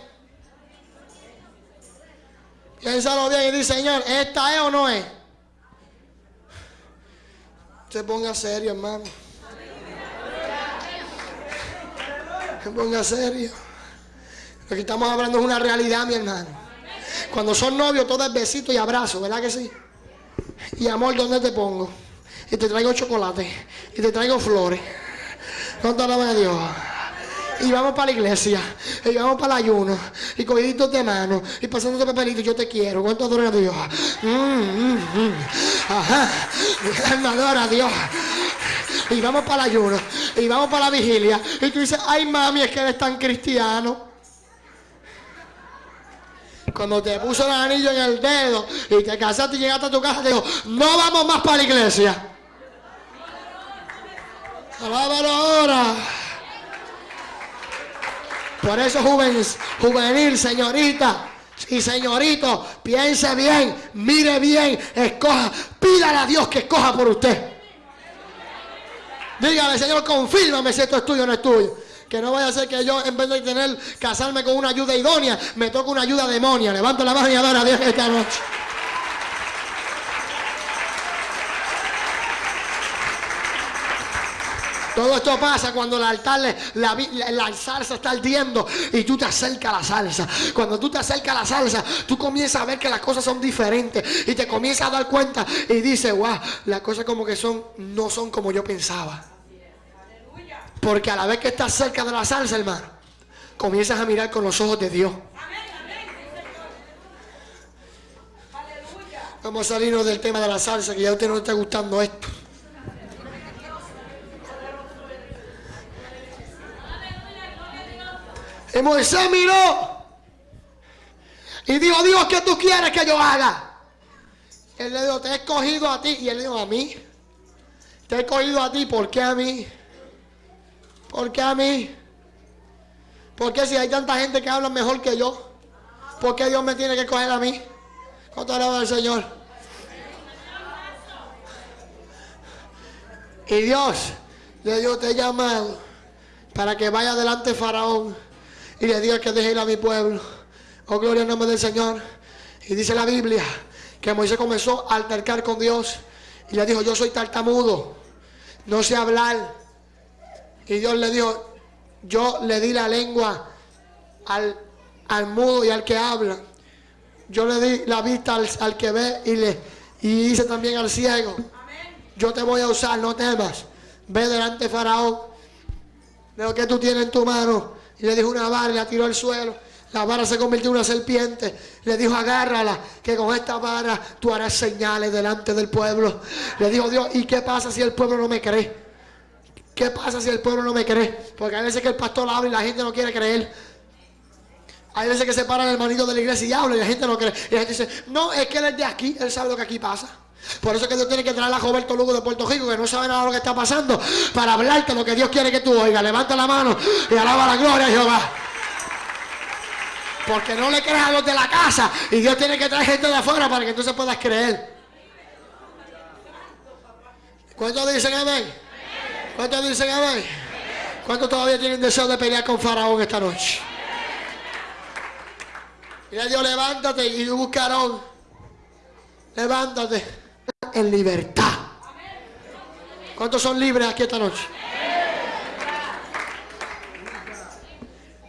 Piénsalo bien y dice, Señor, ¿esta es o no es? Se ponga serio, hermano. Se ponga serio. Lo que estamos hablando es una realidad, mi hermano. Cuando son novios, todo es besito y abrazo, ¿verdad que sí? Y amor, ¿dónde te pongo? Y te traigo chocolate. Y te traigo flores. ¿Cuánto alaba a Dios? Y vamos para la iglesia, y vamos para el ayuno, y cogiditos de mano, y pasando papelito, yo te quiero, ¿cuánto adora a Dios? Mm, mm, mm. Ajá, adora a Dios. Y vamos para el ayuno, y vamos para la vigilia, y tú dices, ay mami, es que eres tan cristiano. Cuando te puso el anillo en el dedo y te casaste y llegaste a tu casa, te dijo, no vamos más para la iglesia. Alábalo ahora. Por eso juvenil, señorita y señorito, piense bien, mire bien, escoja, pídale a Dios que escoja por usted. Dígale, Señor, confírmame si esto es tuyo o no es tuyo. Que no vaya a ser que yo, en vez de tener, casarme con una ayuda idónea, me toque una ayuda demonia. Levanto la mano y adora a Dios esta noche. Todo esto pasa cuando el altar, la, salsa está ardiendo y tú te acercas a la salsa. Cuando tú te acercas a la salsa, tú comienzas a ver que las cosas son diferentes y te comienzas a dar cuenta y dices, wow, las cosas como que son, no son como yo pensaba. Porque a la vez que estás cerca de la salsa, hermano, comienzas a mirar con los ojos de Dios. Vamos a salirnos del tema de la salsa, que ya usted no está gustando esto. Y Moisés miró y dijo, Dios, ¿qué tú quieres que yo haga? Él le dijo, te he escogido a ti. Y él dijo, a mí. Te he escogido a ti, ¿por qué a mí? ¿Por qué a mí? ¿Por qué si hay tanta gente que habla mejor que yo? ¿Por qué Dios me tiene que coger a mí? ¿Cuánto alaba al Señor? Y Dios le dijo, te he llamado para que vaya delante Faraón y le diga que deje ir a mi pueblo. Oh, gloria al nombre del Señor. Y dice la Biblia que Moisés comenzó a altercar con Dios y le dijo, yo soy tartamudo, no sé hablar. Y Dios le dijo, yo le di la lengua al, al mudo y al que habla. Yo le di la vista al, que ve y le y hice también al ciego. Yo te voy a usar, no temas. Ve delante de Faraón. De lo que tú tienes en tu mano y le dijo una vara y la tiró al suelo. La vara se convirtió en una serpiente. Le dijo, agárrala, que con esta vara tú harás señales delante del pueblo. Le dijo Dios, ¿y qué pasa si el pueblo no me cree? ¿Qué pasa si el pueblo no me cree? Porque hay veces que el pastor habla y la gente no quiere creer. Hay veces que se para el hermanito de la iglesia y habla y la gente no cree. Y la gente dice, no, es que él es de aquí, él sabe lo que aquí pasa. Por eso que Dios tiene que traer a Roberto Lugo de Puerto Rico, que no sabe nada de lo que está pasando, para hablarte lo que Dios quiere que tú oigas. Levanta la mano y alaba la gloria a Jehová. Porque no le crees a los de la casa y Dios tiene que traer gente de afuera para que tú se puedas creer. ¿Cuántos dicen amén? ¿Cuántos dicen amén? ¿Cuántos todavía tienen deseo de pelear con Faraón esta noche? Mira Dios, levántate y buscarón. Levántate en libertad. ¿Cuántos son libres aquí esta noche?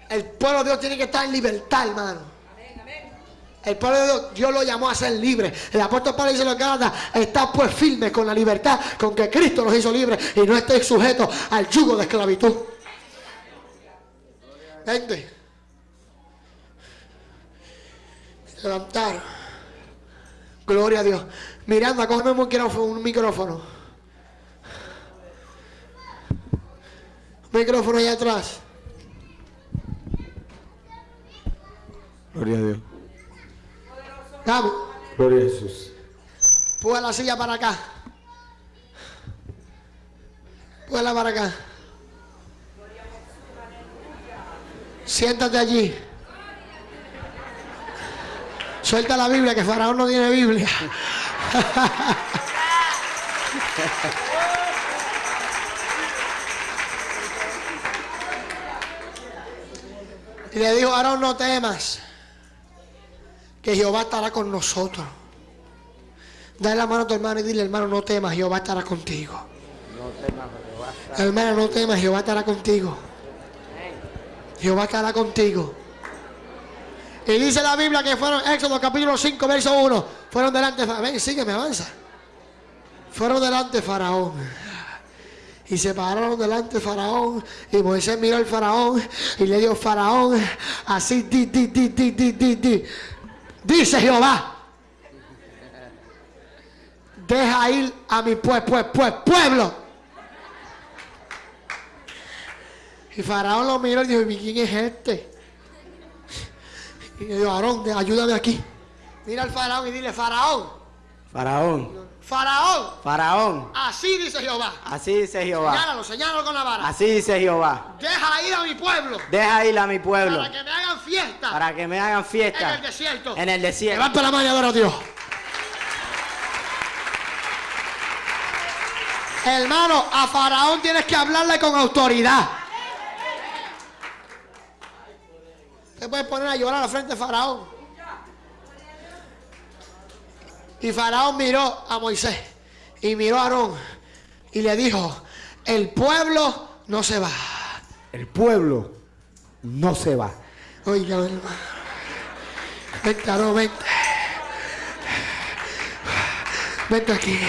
El pueblo de Dios tiene que estar en libertad, hermano. El pueblo de Dios, Dios lo llamó a ser libre. El apóstol Pablo dice lo que está pues firme con la libertad con que Cristo nos hizo libres y no estéis sujetos al yugo de esclavitud. Vente. Levantar. Gloria a Dios. Miranda, cógeme un micrófono. Un micrófono. micrófono allá atrás. Gloria a Dios. Vamos. Gloria a Jesús. Púa la silla para acá. Púala para acá. Siéntate allí. Suelta la Biblia, que Faraón no tiene Biblia. y le dijo, Aarón, no temas, que Jehová estará con nosotros. Dale la mano a tu hermano y dile, hermano, no temas, Jehová estará contigo. Hermano, no temas, Jehová estará contigo. Jehová estará contigo. Y dice la Biblia que fueron, Éxodo capítulo 5, verso 1, fueron delante, ven, sígueme, avanza. Fueron delante de Faraón. Y se pararon delante de Faraón. Y Moisés miró al Faraón y le dijo, Faraón, así, di, di, di, di, di, di, di. Dice Jehová. Deja ir a mi pues, pues, pues, pueblo. Y Faraón lo miró y dijo, ¿y quién es este? Y le dijo, Aarón, ayúdame aquí. Mira al Faraón y dile, Faraón, Faraón, Faraón, Faraón, así dice Jehová. así dice Jehová. Señálalo, señálalo con la vara. Así dice Jehová. Deja ir a mi pueblo Deja ir a mi pueblo para que me hagan fiesta para que me hagan en fiesta el desierto. en el desierto. Levanta la mano y adora a Dios. Hermano, a Faraón tienes que hablarle con autoridad. Puedes poner a llorar a la frente de Faraón. Y Faraón miró a Moisés y miró a Aarón y le dijo, el pueblo no se va. El pueblo no se va. Oiga, hermano. Vente, Aarón, vente. Vente aquí.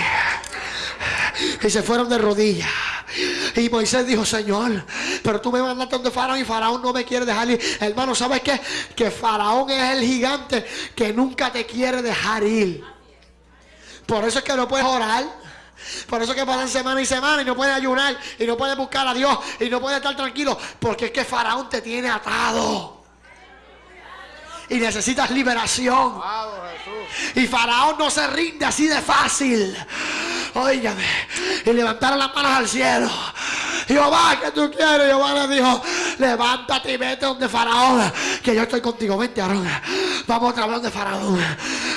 Y se fueron de rodillas. Y Moisés dijo, Señor, pero tú me mandaste donde Faraón y Faraón no me quiere dejar ir. Hermano, ¿sabes qué? Que Faraón es el gigante que nunca te quiere dejar ir. Por eso es que no puedes orar. Por eso es que pasan semana y semana y no puedes ayunar y no puedes buscar a Dios y no puedes estar tranquilo. Porque es que Faraón te tiene atado. Y necesitas liberación. Y Faraón no se rinde así de fácil. Óigame. Y levantaron las manos al cielo. Jehová, que tú quieres? Jehová le dijo, levántate y vete donde Faraón, que yo estoy contigo. Vente, Aarón. Vamos otra vez donde Faraón.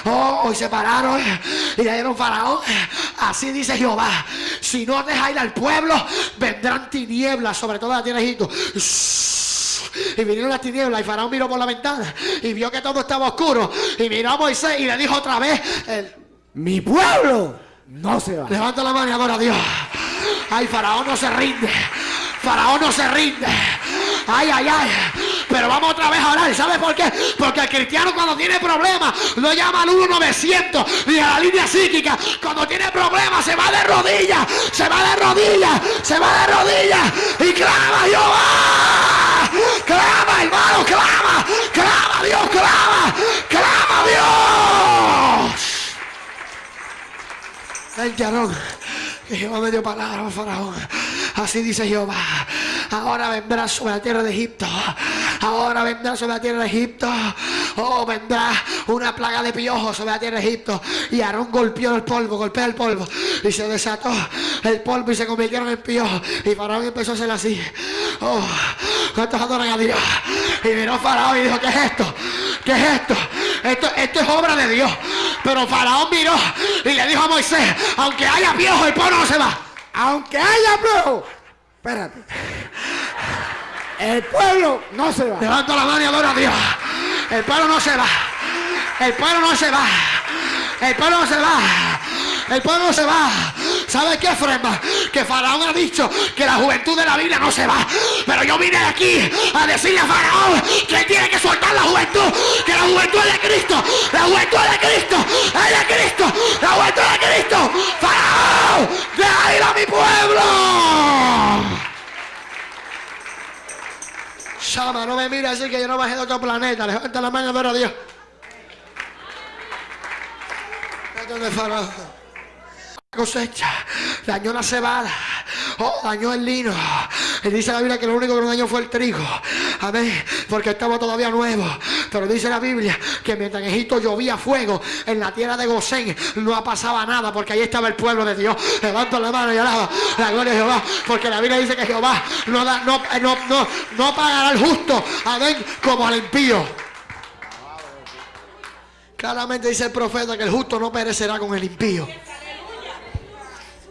Oh, y se pararon y le dieron Faraón. Así dice Jehová. Si no deja ir al pueblo, vendrán tinieblas sobre toda la tierra de Egipto. Y vinieron las tinieblas y Faraón miró por la ventana y vio que todo estaba oscuro. Y miró a Moisés y le dijo otra vez, el- Mi pueblo no se va. levanta la mano y adora a Dios. Ay, Faraón no se rinde. Faraón no se rinde. Ay, ay, ay. Pero vamos otra vez a orar. ¿Sabes por qué? Porque el cristiano cuando tiene problemas no llama al 1900 ni a la línea psíquica. Cuando tiene problemas se va de rodillas. Se va de rodillas. Se va de rodillas. Y clama Jehová. Clama, hermano, clama. Clama, Dios, clama. Clama, Dios. Vente, Aarón, que Jehová me dio palabra, Faraón. Así dice Jehová. Ahora vendrá sobre la tierra de Egipto. Ahora vendrá sobre la tierra de Egipto. Oh, vendrá una plaga de piojos sobre la tierra de Egipto. Y Aarón golpeó el polvo, golpea el polvo. Y se desató el polvo y se convirtieron en piojos. Y Faraón empezó a hacer así. Oh, ¿cuántos adoran a Dios? Y miró Faraón y dijo, ¿qué es esto? ¿Qué es esto? Esto, esto es obra de Dios. Pero Faraón miró y le dijo a Moisés, aunque haya piojos, el pueblo no se va. Aunque haya pueblo. Espérate. El pueblo no se va. Levanta la mano y adora a Dios. El pueblo no se va. El pueblo no se va. El pueblo no se va. El pueblo no se va. ¿Sabes qué, Frema? Que Faraón ha dicho que la juventud de la Biblia no se va. Pero yo vine aquí a decirle a Faraón que tiene que soltar la juventud. Que la juventud es de Cristo. La juventud es de Cristo. Es de Cristo. La juventud es de Cristo. Faraón, deja ir a mi pueblo. Shama, no me mires así que yo no bajé de otro planeta. Levanta la mano adora a Dios. Vete donde Faraón. Cosecha, dañó la cebada, oh, dañó el lino. Y dice la Biblia que lo único que no dañó fue el trigo. Amén. Porque estaba todavía nuevo. Pero dice la Biblia que mientras en Egipto llovía fuego, en la tierra de Gosén no pasaba nada porque ahí estaba el pueblo de Dios. Levanto la mano y alaba la gloria de Jehová. Porque la Biblia dice que Jehová no, da, no, no, no, no pagará al justo, amén, como al impío. Claramente dice el profeta que el justo no perecerá con el impío.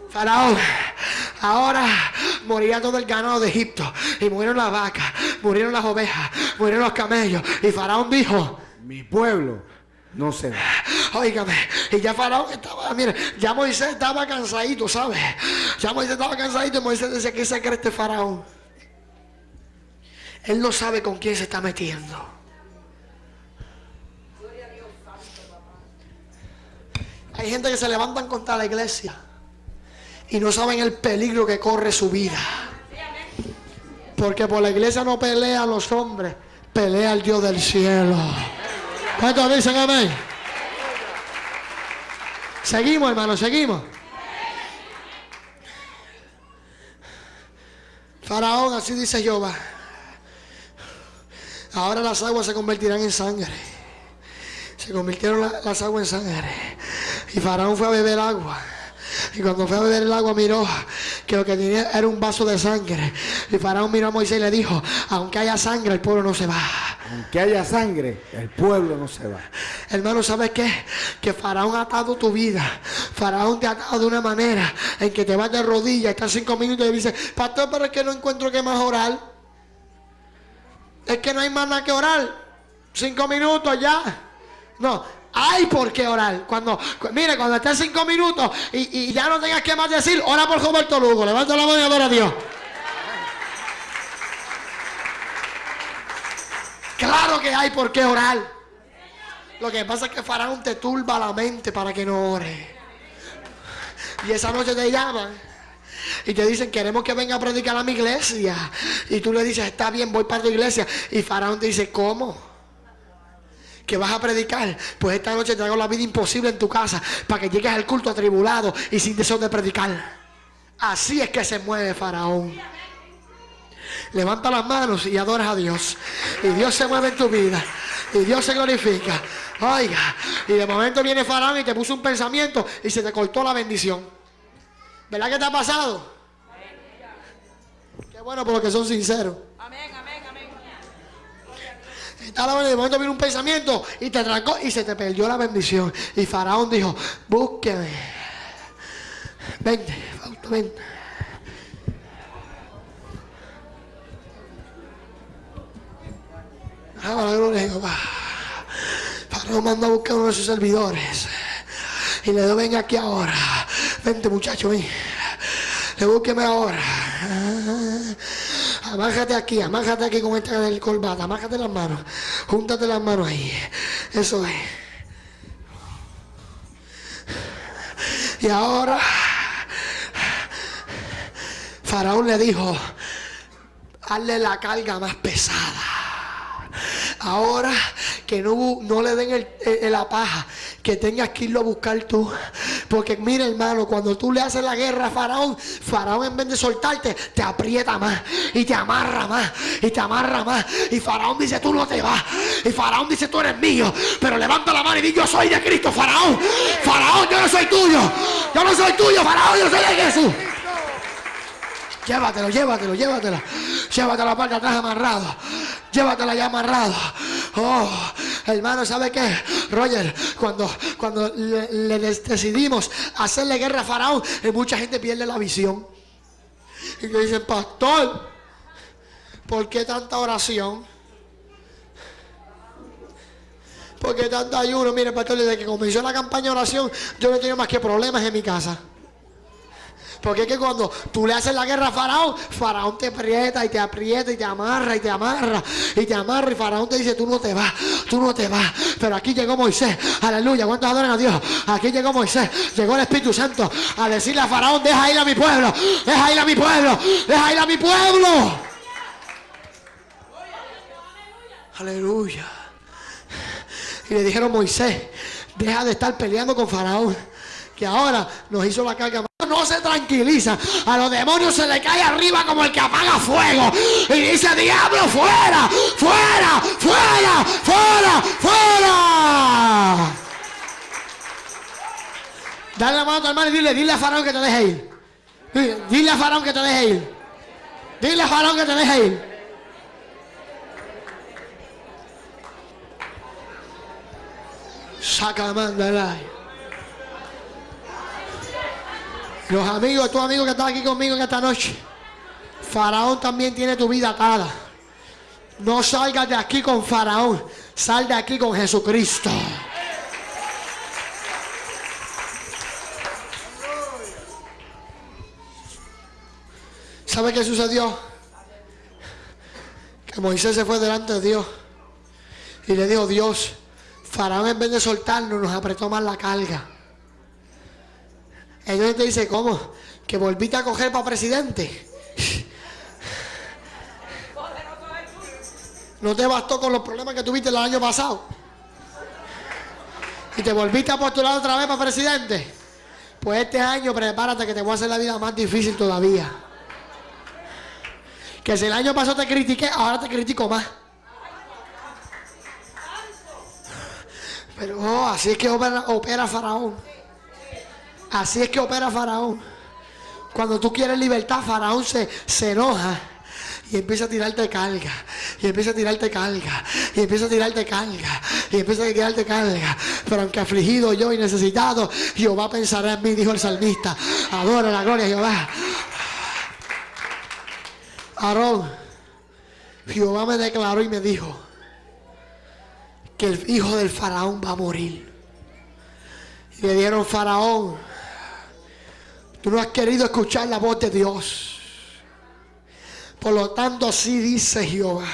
Faraón, ahora morirá todo el ganado de Egipto. Y murieron las vacas, murieron las ovejas, murieron los camellos. Y Faraón dijo, Mi pueblo no se va. Óigame, y ya Faraón estaba, mire, ya Moisés estaba cansadito, ¿sabes? Ya Moisés estaba cansadito y Moisés decía, ¿qué se cree este Faraón? Él no sabe con quién se está metiendo. Hay gente que se levantan contra la iglesia y no saben el peligro que corre su vida. Porque por la iglesia no pelean los hombres, pelea el Dios del cielo. ¿Cuántos dicen amén? Seguimos, hermano, seguimos. Faraón, así dice Jehová. Ahora las aguas se convertirán en sangre. Se convirtieron la- las aguas en sangre. Y Faraón fue a beber agua. Y cuando fue a beber el agua miró que lo que tenía era un vaso de sangre. Y Faraón miró a Moisés y le dijo, aunque haya sangre, el pueblo no se va. Aunque haya sangre, el pueblo no se va. Hermano, ¿sabes qué? Que Faraón ha atado tu vida. Faraón te ha atado de una manera en que te vas de rodillas, estás cinco minutos y dices, pastor, pero es que no encuentro que más orar. Es que no hay más nada que orar. Cinco minutos ya. No, hay por qué orar. Cuando, cu- mire, cuando estés cinco minutos y, ya no tengas que más decir, ora por Roberto Lugo. Levanta la mano y adora a Dios. Claro que hay por qué orar. Lo que pasa es que Faraón te turba la mente para que no ore. Y esa noche te llaman y te dicen, queremos que venga a predicar a mi iglesia. Y tú le dices, está bien, voy para tu iglesia. Y Faraón te dice, ¿cómo? Que vas a predicar. Pues esta noche te hago la vida imposible en tu casa para que llegues al culto atribulado y sin deseo de predicar. Así es que se mueve Faraón. Levanta las manos y adoras a Dios. Y Dios se mueve en tu vida. Y Dios se glorifica. Oiga. Y de momento viene Faraón y te puso un pensamiento y se te cortó la bendición. ¿Verdad que te ha pasado? Qué bueno por los que son sinceros. Amén. La de momento viene un pensamiento y te trancó y se te perdió la bendición. Y Faraón dijo, búsqueme. Vente, Fausto, vente. Ah, la gloria de Jehová. Faraón mandó a buscar a uno de sus servidores. Y le dijo, venga aquí ahora. Vente muchacho, ven. Le búsqueme ahora. Amájate aquí, amájate aquí con esta del corbata, amájate las manos, júntate las manos ahí. Eso es. Y ahora Faraón le dijo, hazle la carga más pesada. Ahora que no, no le den el- la paja, que tengas que irlo a buscar tú. Porque mira hermano, cuando tú le haces la guerra a Faraón, Faraón en vez de soltarte, te aprieta más y te amarra más y te amarra más. Y Faraón dice, tú no te vas. Y Faraón dice, tú eres mío. Pero levanta la mano y di, yo soy de Cristo, Faraón. Faraón, yo no soy tuyo. Yo no soy tuyo, Faraón, yo soy de Jesús. Llévatelo, llévatelo, llévatelo. Llévatelo para atrás amarrado. Llévatela ya amarrado. Oh, hermano, ¿sabe qué? Roger, cuando, cuando le, decidimos hacerle guerra a Faraón, eh, mucha gente pierde la visión. Y le dicen, pastor, ¿por qué tanta oración? ¿Por qué tanto ayuno? Mire, pastor, desde que comenzó la campaña de oración, yo no he tenido más que problemas en mi casa. Porque es que cuando tú le haces la guerra a Faraón, Faraón te aprieta y te aprieta y te amarra y te amarra y te amarra y Faraón te dice, tú no te vas, tú no te vas. Pero aquí llegó Moisés, aleluya, ¿cuántos adoran a Dios? Aquí llegó Moisés, llegó el Espíritu Santo a decirle a Faraón, deja ir a mi pueblo, deja ir a mi pueblo, deja ir a mi pueblo. Aleluya. Y le dijeron, Moisés, deja de estar peleando con Faraón. que ahora nos hizo la carga. No se tranquiliza. A los demonios se le cae arriba como el que apaga fuego. Y dice, diablo, fuera, fuera, fuera, fuera, fuera. Dale la mano a tu hermano y dile, dile a Faraón que te deje ir. Dile, a Faraón que te deje ir. Dile a Faraón que te deje ir. Saca mandalay. Los amigos, tu amigo que está aquí conmigo en esta noche. Faraón también tiene tu vida atada. No salgas de aquí con Faraón. Sal de aquí con Jesucristo. ¿Sabe qué sucedió? Que Moisés se fue delante de Dios y le dijo, Dios, Faraón en vez de soltarnos nos apretó más la carga. Entonces te dice, ¿cómo? Que volviste a coger para presidente. No te bastó con los problemas que tuviste el año pasado. Y te volviste a postular otra vez para presidente. Pues este año prepárate que te voy a hacer la vida más difícil todavía. Que si el año pasado te critiqué, ahora te critico más. Pero oh, así es que opera, opera Faraón. Así es que opera Faraón. Cuando tú quieres libertad, Faraón se, se enoja. Y empieza a tirarte carga. Y empieza a tirarte carga. Y empieza a tirarte carga. Y empieza a tirarte carga. Pero aunque afligido yo y necesitado, Jehová pensará en mí, dijo el salmista. Adora la gloria de Jehová. Aarón, Jehová me declaró y me dijo que el hijo del faraón va a morir. Y le dieron faraón. Tú no has querido escuchar la voz de Dios. Por lo tanto, así dice Jehová.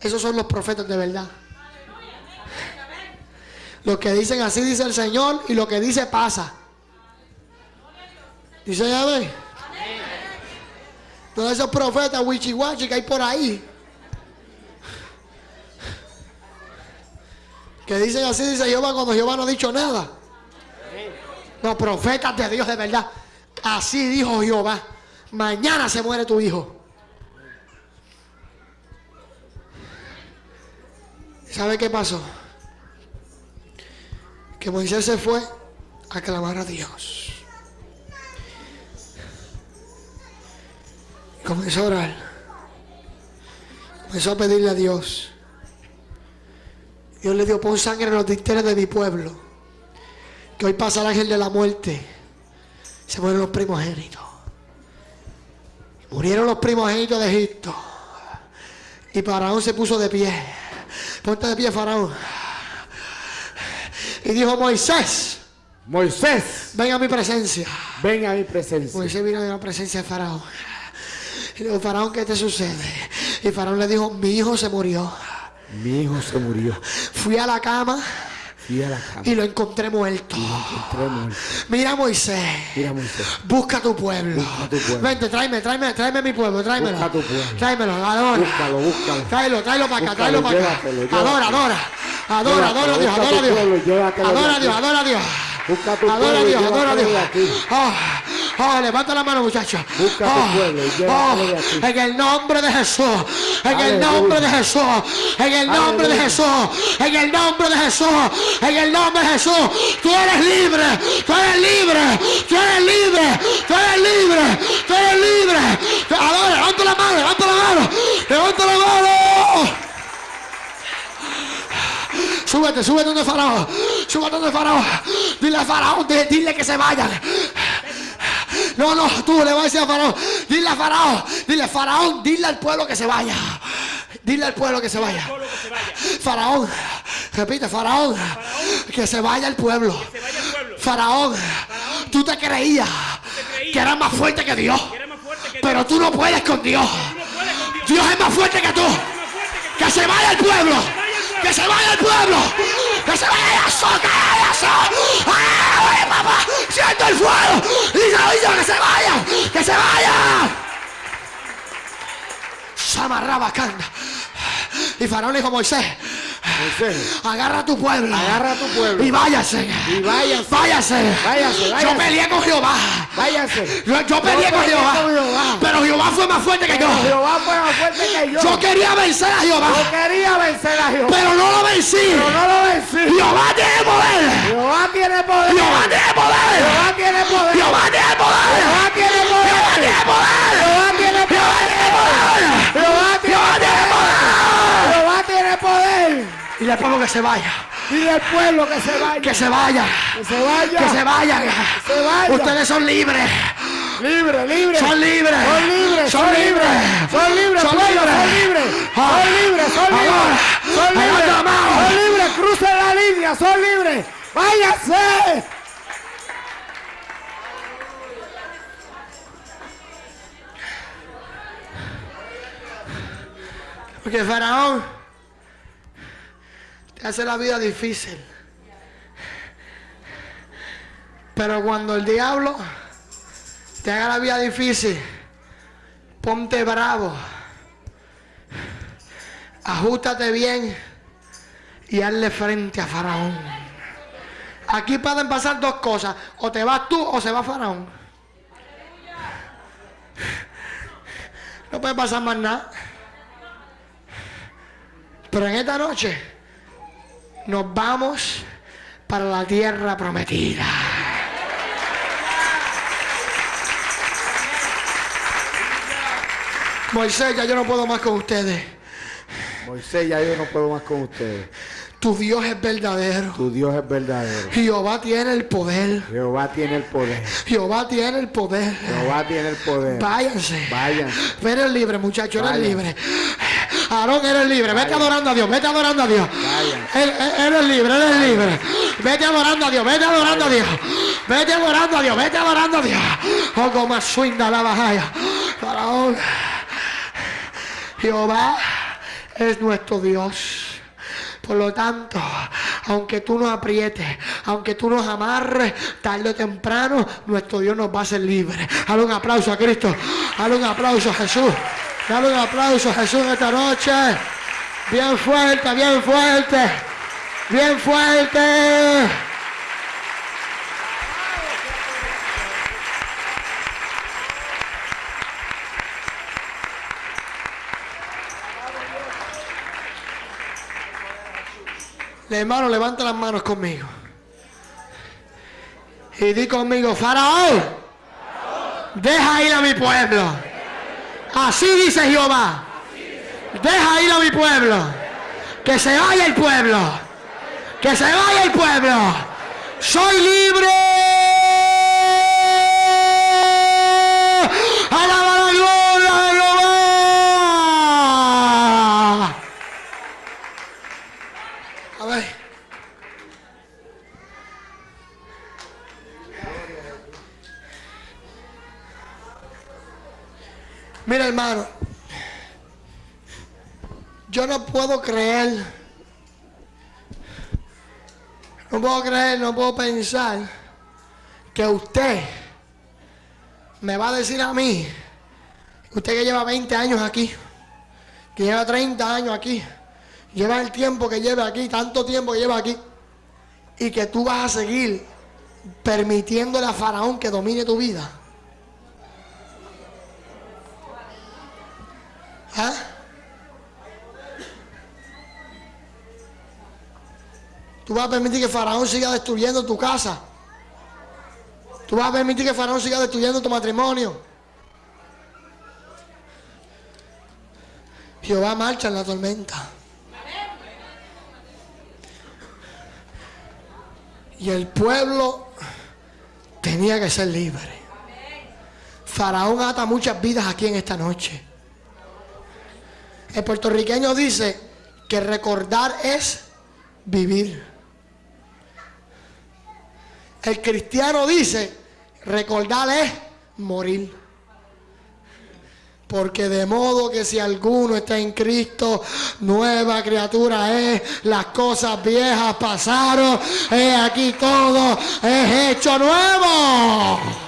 Esos son los profetas de verdad. Lo que dicen así dice el Señor y lo que dice pasa. Dice ya ve. Todos esos profetas wichiwachi que hay por ahí. Que dicen así, dice Jehová, cuando Jehová no ha dicho nada. Los profetas de Dios de verdad. Así dijo Jehová. Mañana se muere tu hijo. ¿Sabe qué pasó? Que Moisés se fue a clamar a Dios. Comenzó a orar. Comenzó a pedirle a Dios. Dios le dio, pon sangre en los dinteles de mi pueblo. Que hoy pasa el ángel de la muerte. Se mueren los primogénitos. Murieron los primogénitos de Egipto. Y Faraón se puso de pie. Ponte de pie, Faraón. Y dijo, Moisés, Moisés, ven a mi presencia. ven a mi presencia. Moisés vino a la presencia de Faraón. Y le dijo, Faraón, ¿qué te sucede? Y Faraón le dijo, mi hijo se murió. Mi hijo se murió. Fui a la cama Fui a la cama. y lo encontré muerto. Encontré muerto. Mira Moisés. Mira, Moisés. Busca tu pueblo. Busca tu pueblo. Vente, tráeme, tráeme, tráeme mi pueblo, tráemelo. Busca tu pueblo. Tráemelo, adora. Búscalo, búscalo. Tráelo, tráelo para acá, tráelo para acá. llévatelo, llévatelo. Adora, adora. Adora, adora a Dios, adora a Dios. pueblo Adora. Dios, adora a Dios. Busca tu Adora a Dios, adora a Dios. Oh, oh, levanta la mano, muchachos. Busca tu Oh, pueblo oh. En el nombre de Jesús. En el nombre de Jesús. En el nombre de. Jesús. En el nombre de Jesús. En el nombre de Jesús. Tú eres libre. Tú eres libre. Tú eres libre. Tú eres libre. Tú eres libre. Adora, levanta la mano, levanta la mano. Levanta la mano. Súbete, súbete donde Faraón. Faraón. Dile Faraón, di- dile que se vayan. No, no, tú le vas a decir a Faraón. Dile a Faraón. Dile, Faraón, dile al pueblo que se vaya. Dile al pueblo que se vaya. Faraón, repite, Faraón, que se vaya el pueblo. Faraón, tú te creías que eras más fuerte que Dios. Pero tú no puedes con Dios. Dios es más fuerte que tú. Que se vaya el pueblo. Que se vaya el pueblo. Que se vaya eso, que vaya eso. ¡Ay, papá! Siento el fuego. Dice que se vaya. Que se vaya. Samarraba canda. Y Faraón le dijo Moisés, Moisés, agarra a tu pueblo. agarra a tu pueblo Y váyase. y váyase. Váyase. Váyase, váyase. Yo peleé con Jehová. Váyase. Yo, yo peleé con Jehová. con Jehová. Pero Jehová fue más fuerte que yo. Jehová fue más fuerte que yo. Yo quería vencer a Jehová. Yo quería vencer a Jehová. Pero no lo vencí. Pero no lo vencí. Jehová tiene poder. Jehová tiene poder. Jehová tiene poder. Jehová tiene poder. Jehová tiene poder. Jehová tiene poder. Jehová tiene poder. Y le pongo que se vaya. Dile al pueblo que se vaya. Que se vaya. Que se vaya. Que se vayan. se vaya. Ustedes son libres. Libre, libre. Son libres. Son libres. Son libres. Son libres. Son pueblo, libres. Son libres. Ah. Son libres. Son libres. Son libres. Son libres. Crucen la línea. Son libres. Váyase. Porque Faraón hace la vida difícil. Pero cuando el diablo te haga la vida difícil, ponte bravo. Ajustate bien y hazle frente a Faraón. Aquí pueden pasar dos cosas. O te vas tú o se va Faraón. No puede pasar más nada. Pero en esta noche nos vamos para la tierra prometida. Moisés, ya yo no puedo más con ustedes. Moisés, ya yo no puedo más con ustedes. Tu Dios es verdadero. Tu Dios es verdadero. Jehová tiene el poder. Jehová tiene el poder. Jehová tiene el poder. Jehová tiene el poder. Váyanse. Váyanse. Eres libre, muchacho, eres Váyanse. libre. Aarón, eres libre. Vete adorando a Dios, vete adorando a Dios. Eres, eres libre, eres libre. Vete adorando a Dios, vete adorando a Dios. Vete adorando a Dios, vete adorando a Dios. Oh, como suinda la bajaya. Faraón. Jehová es nuestro Dios. Por lo tanto, aunque tú nos aprietes, aunque tú nos amarres, tarde o temprano, nuestro Dios nos va a hacer libres. Dale un aplauso a Cristo. Dale un aplauso a Jesús. Dale un aplauso a Jesús esta noche. Bien fuerte, bien fuerte. Bien fuerte. Hermano, levanta las manos conmigo. Y di conmigo, Faraón, deja ir a mi pueblo. Así dice Jehová. Deja ir a mi pueblo. Que se vaya el pueblo. Que se vaya el pueblo. Soy libre. Mira, hermano. Yo no puedo creer. No puedo creer, no puedo pensar que usted me va a decir a mí, usted que lleva 20 años aquí, que lleva 30 años aquí, lleva el tiempo que lleva aquí, tanto tiempo que lleva aquí, y que tú vas a seguir permitiéndole a Faraón que domine tu vida. ¿Ah? Tú vas a permitir que Faraón siga destruyendo tu casa. Tú vas a permitir que Faraón siga destruyendo tu matrimonio. Jehová marcha en la tormenta. Y el pueblo tenía que ser libre. Faraón ata muchas vidas aquí en esta noche. El puertorriqueño dice que recordar es vivir. El cristiano dice, recordar es morir. Porque de modo que si alguno está en Cristo, nueva criatura es, las cosas viejas pasaron, he aquí todo es hecho nuevo.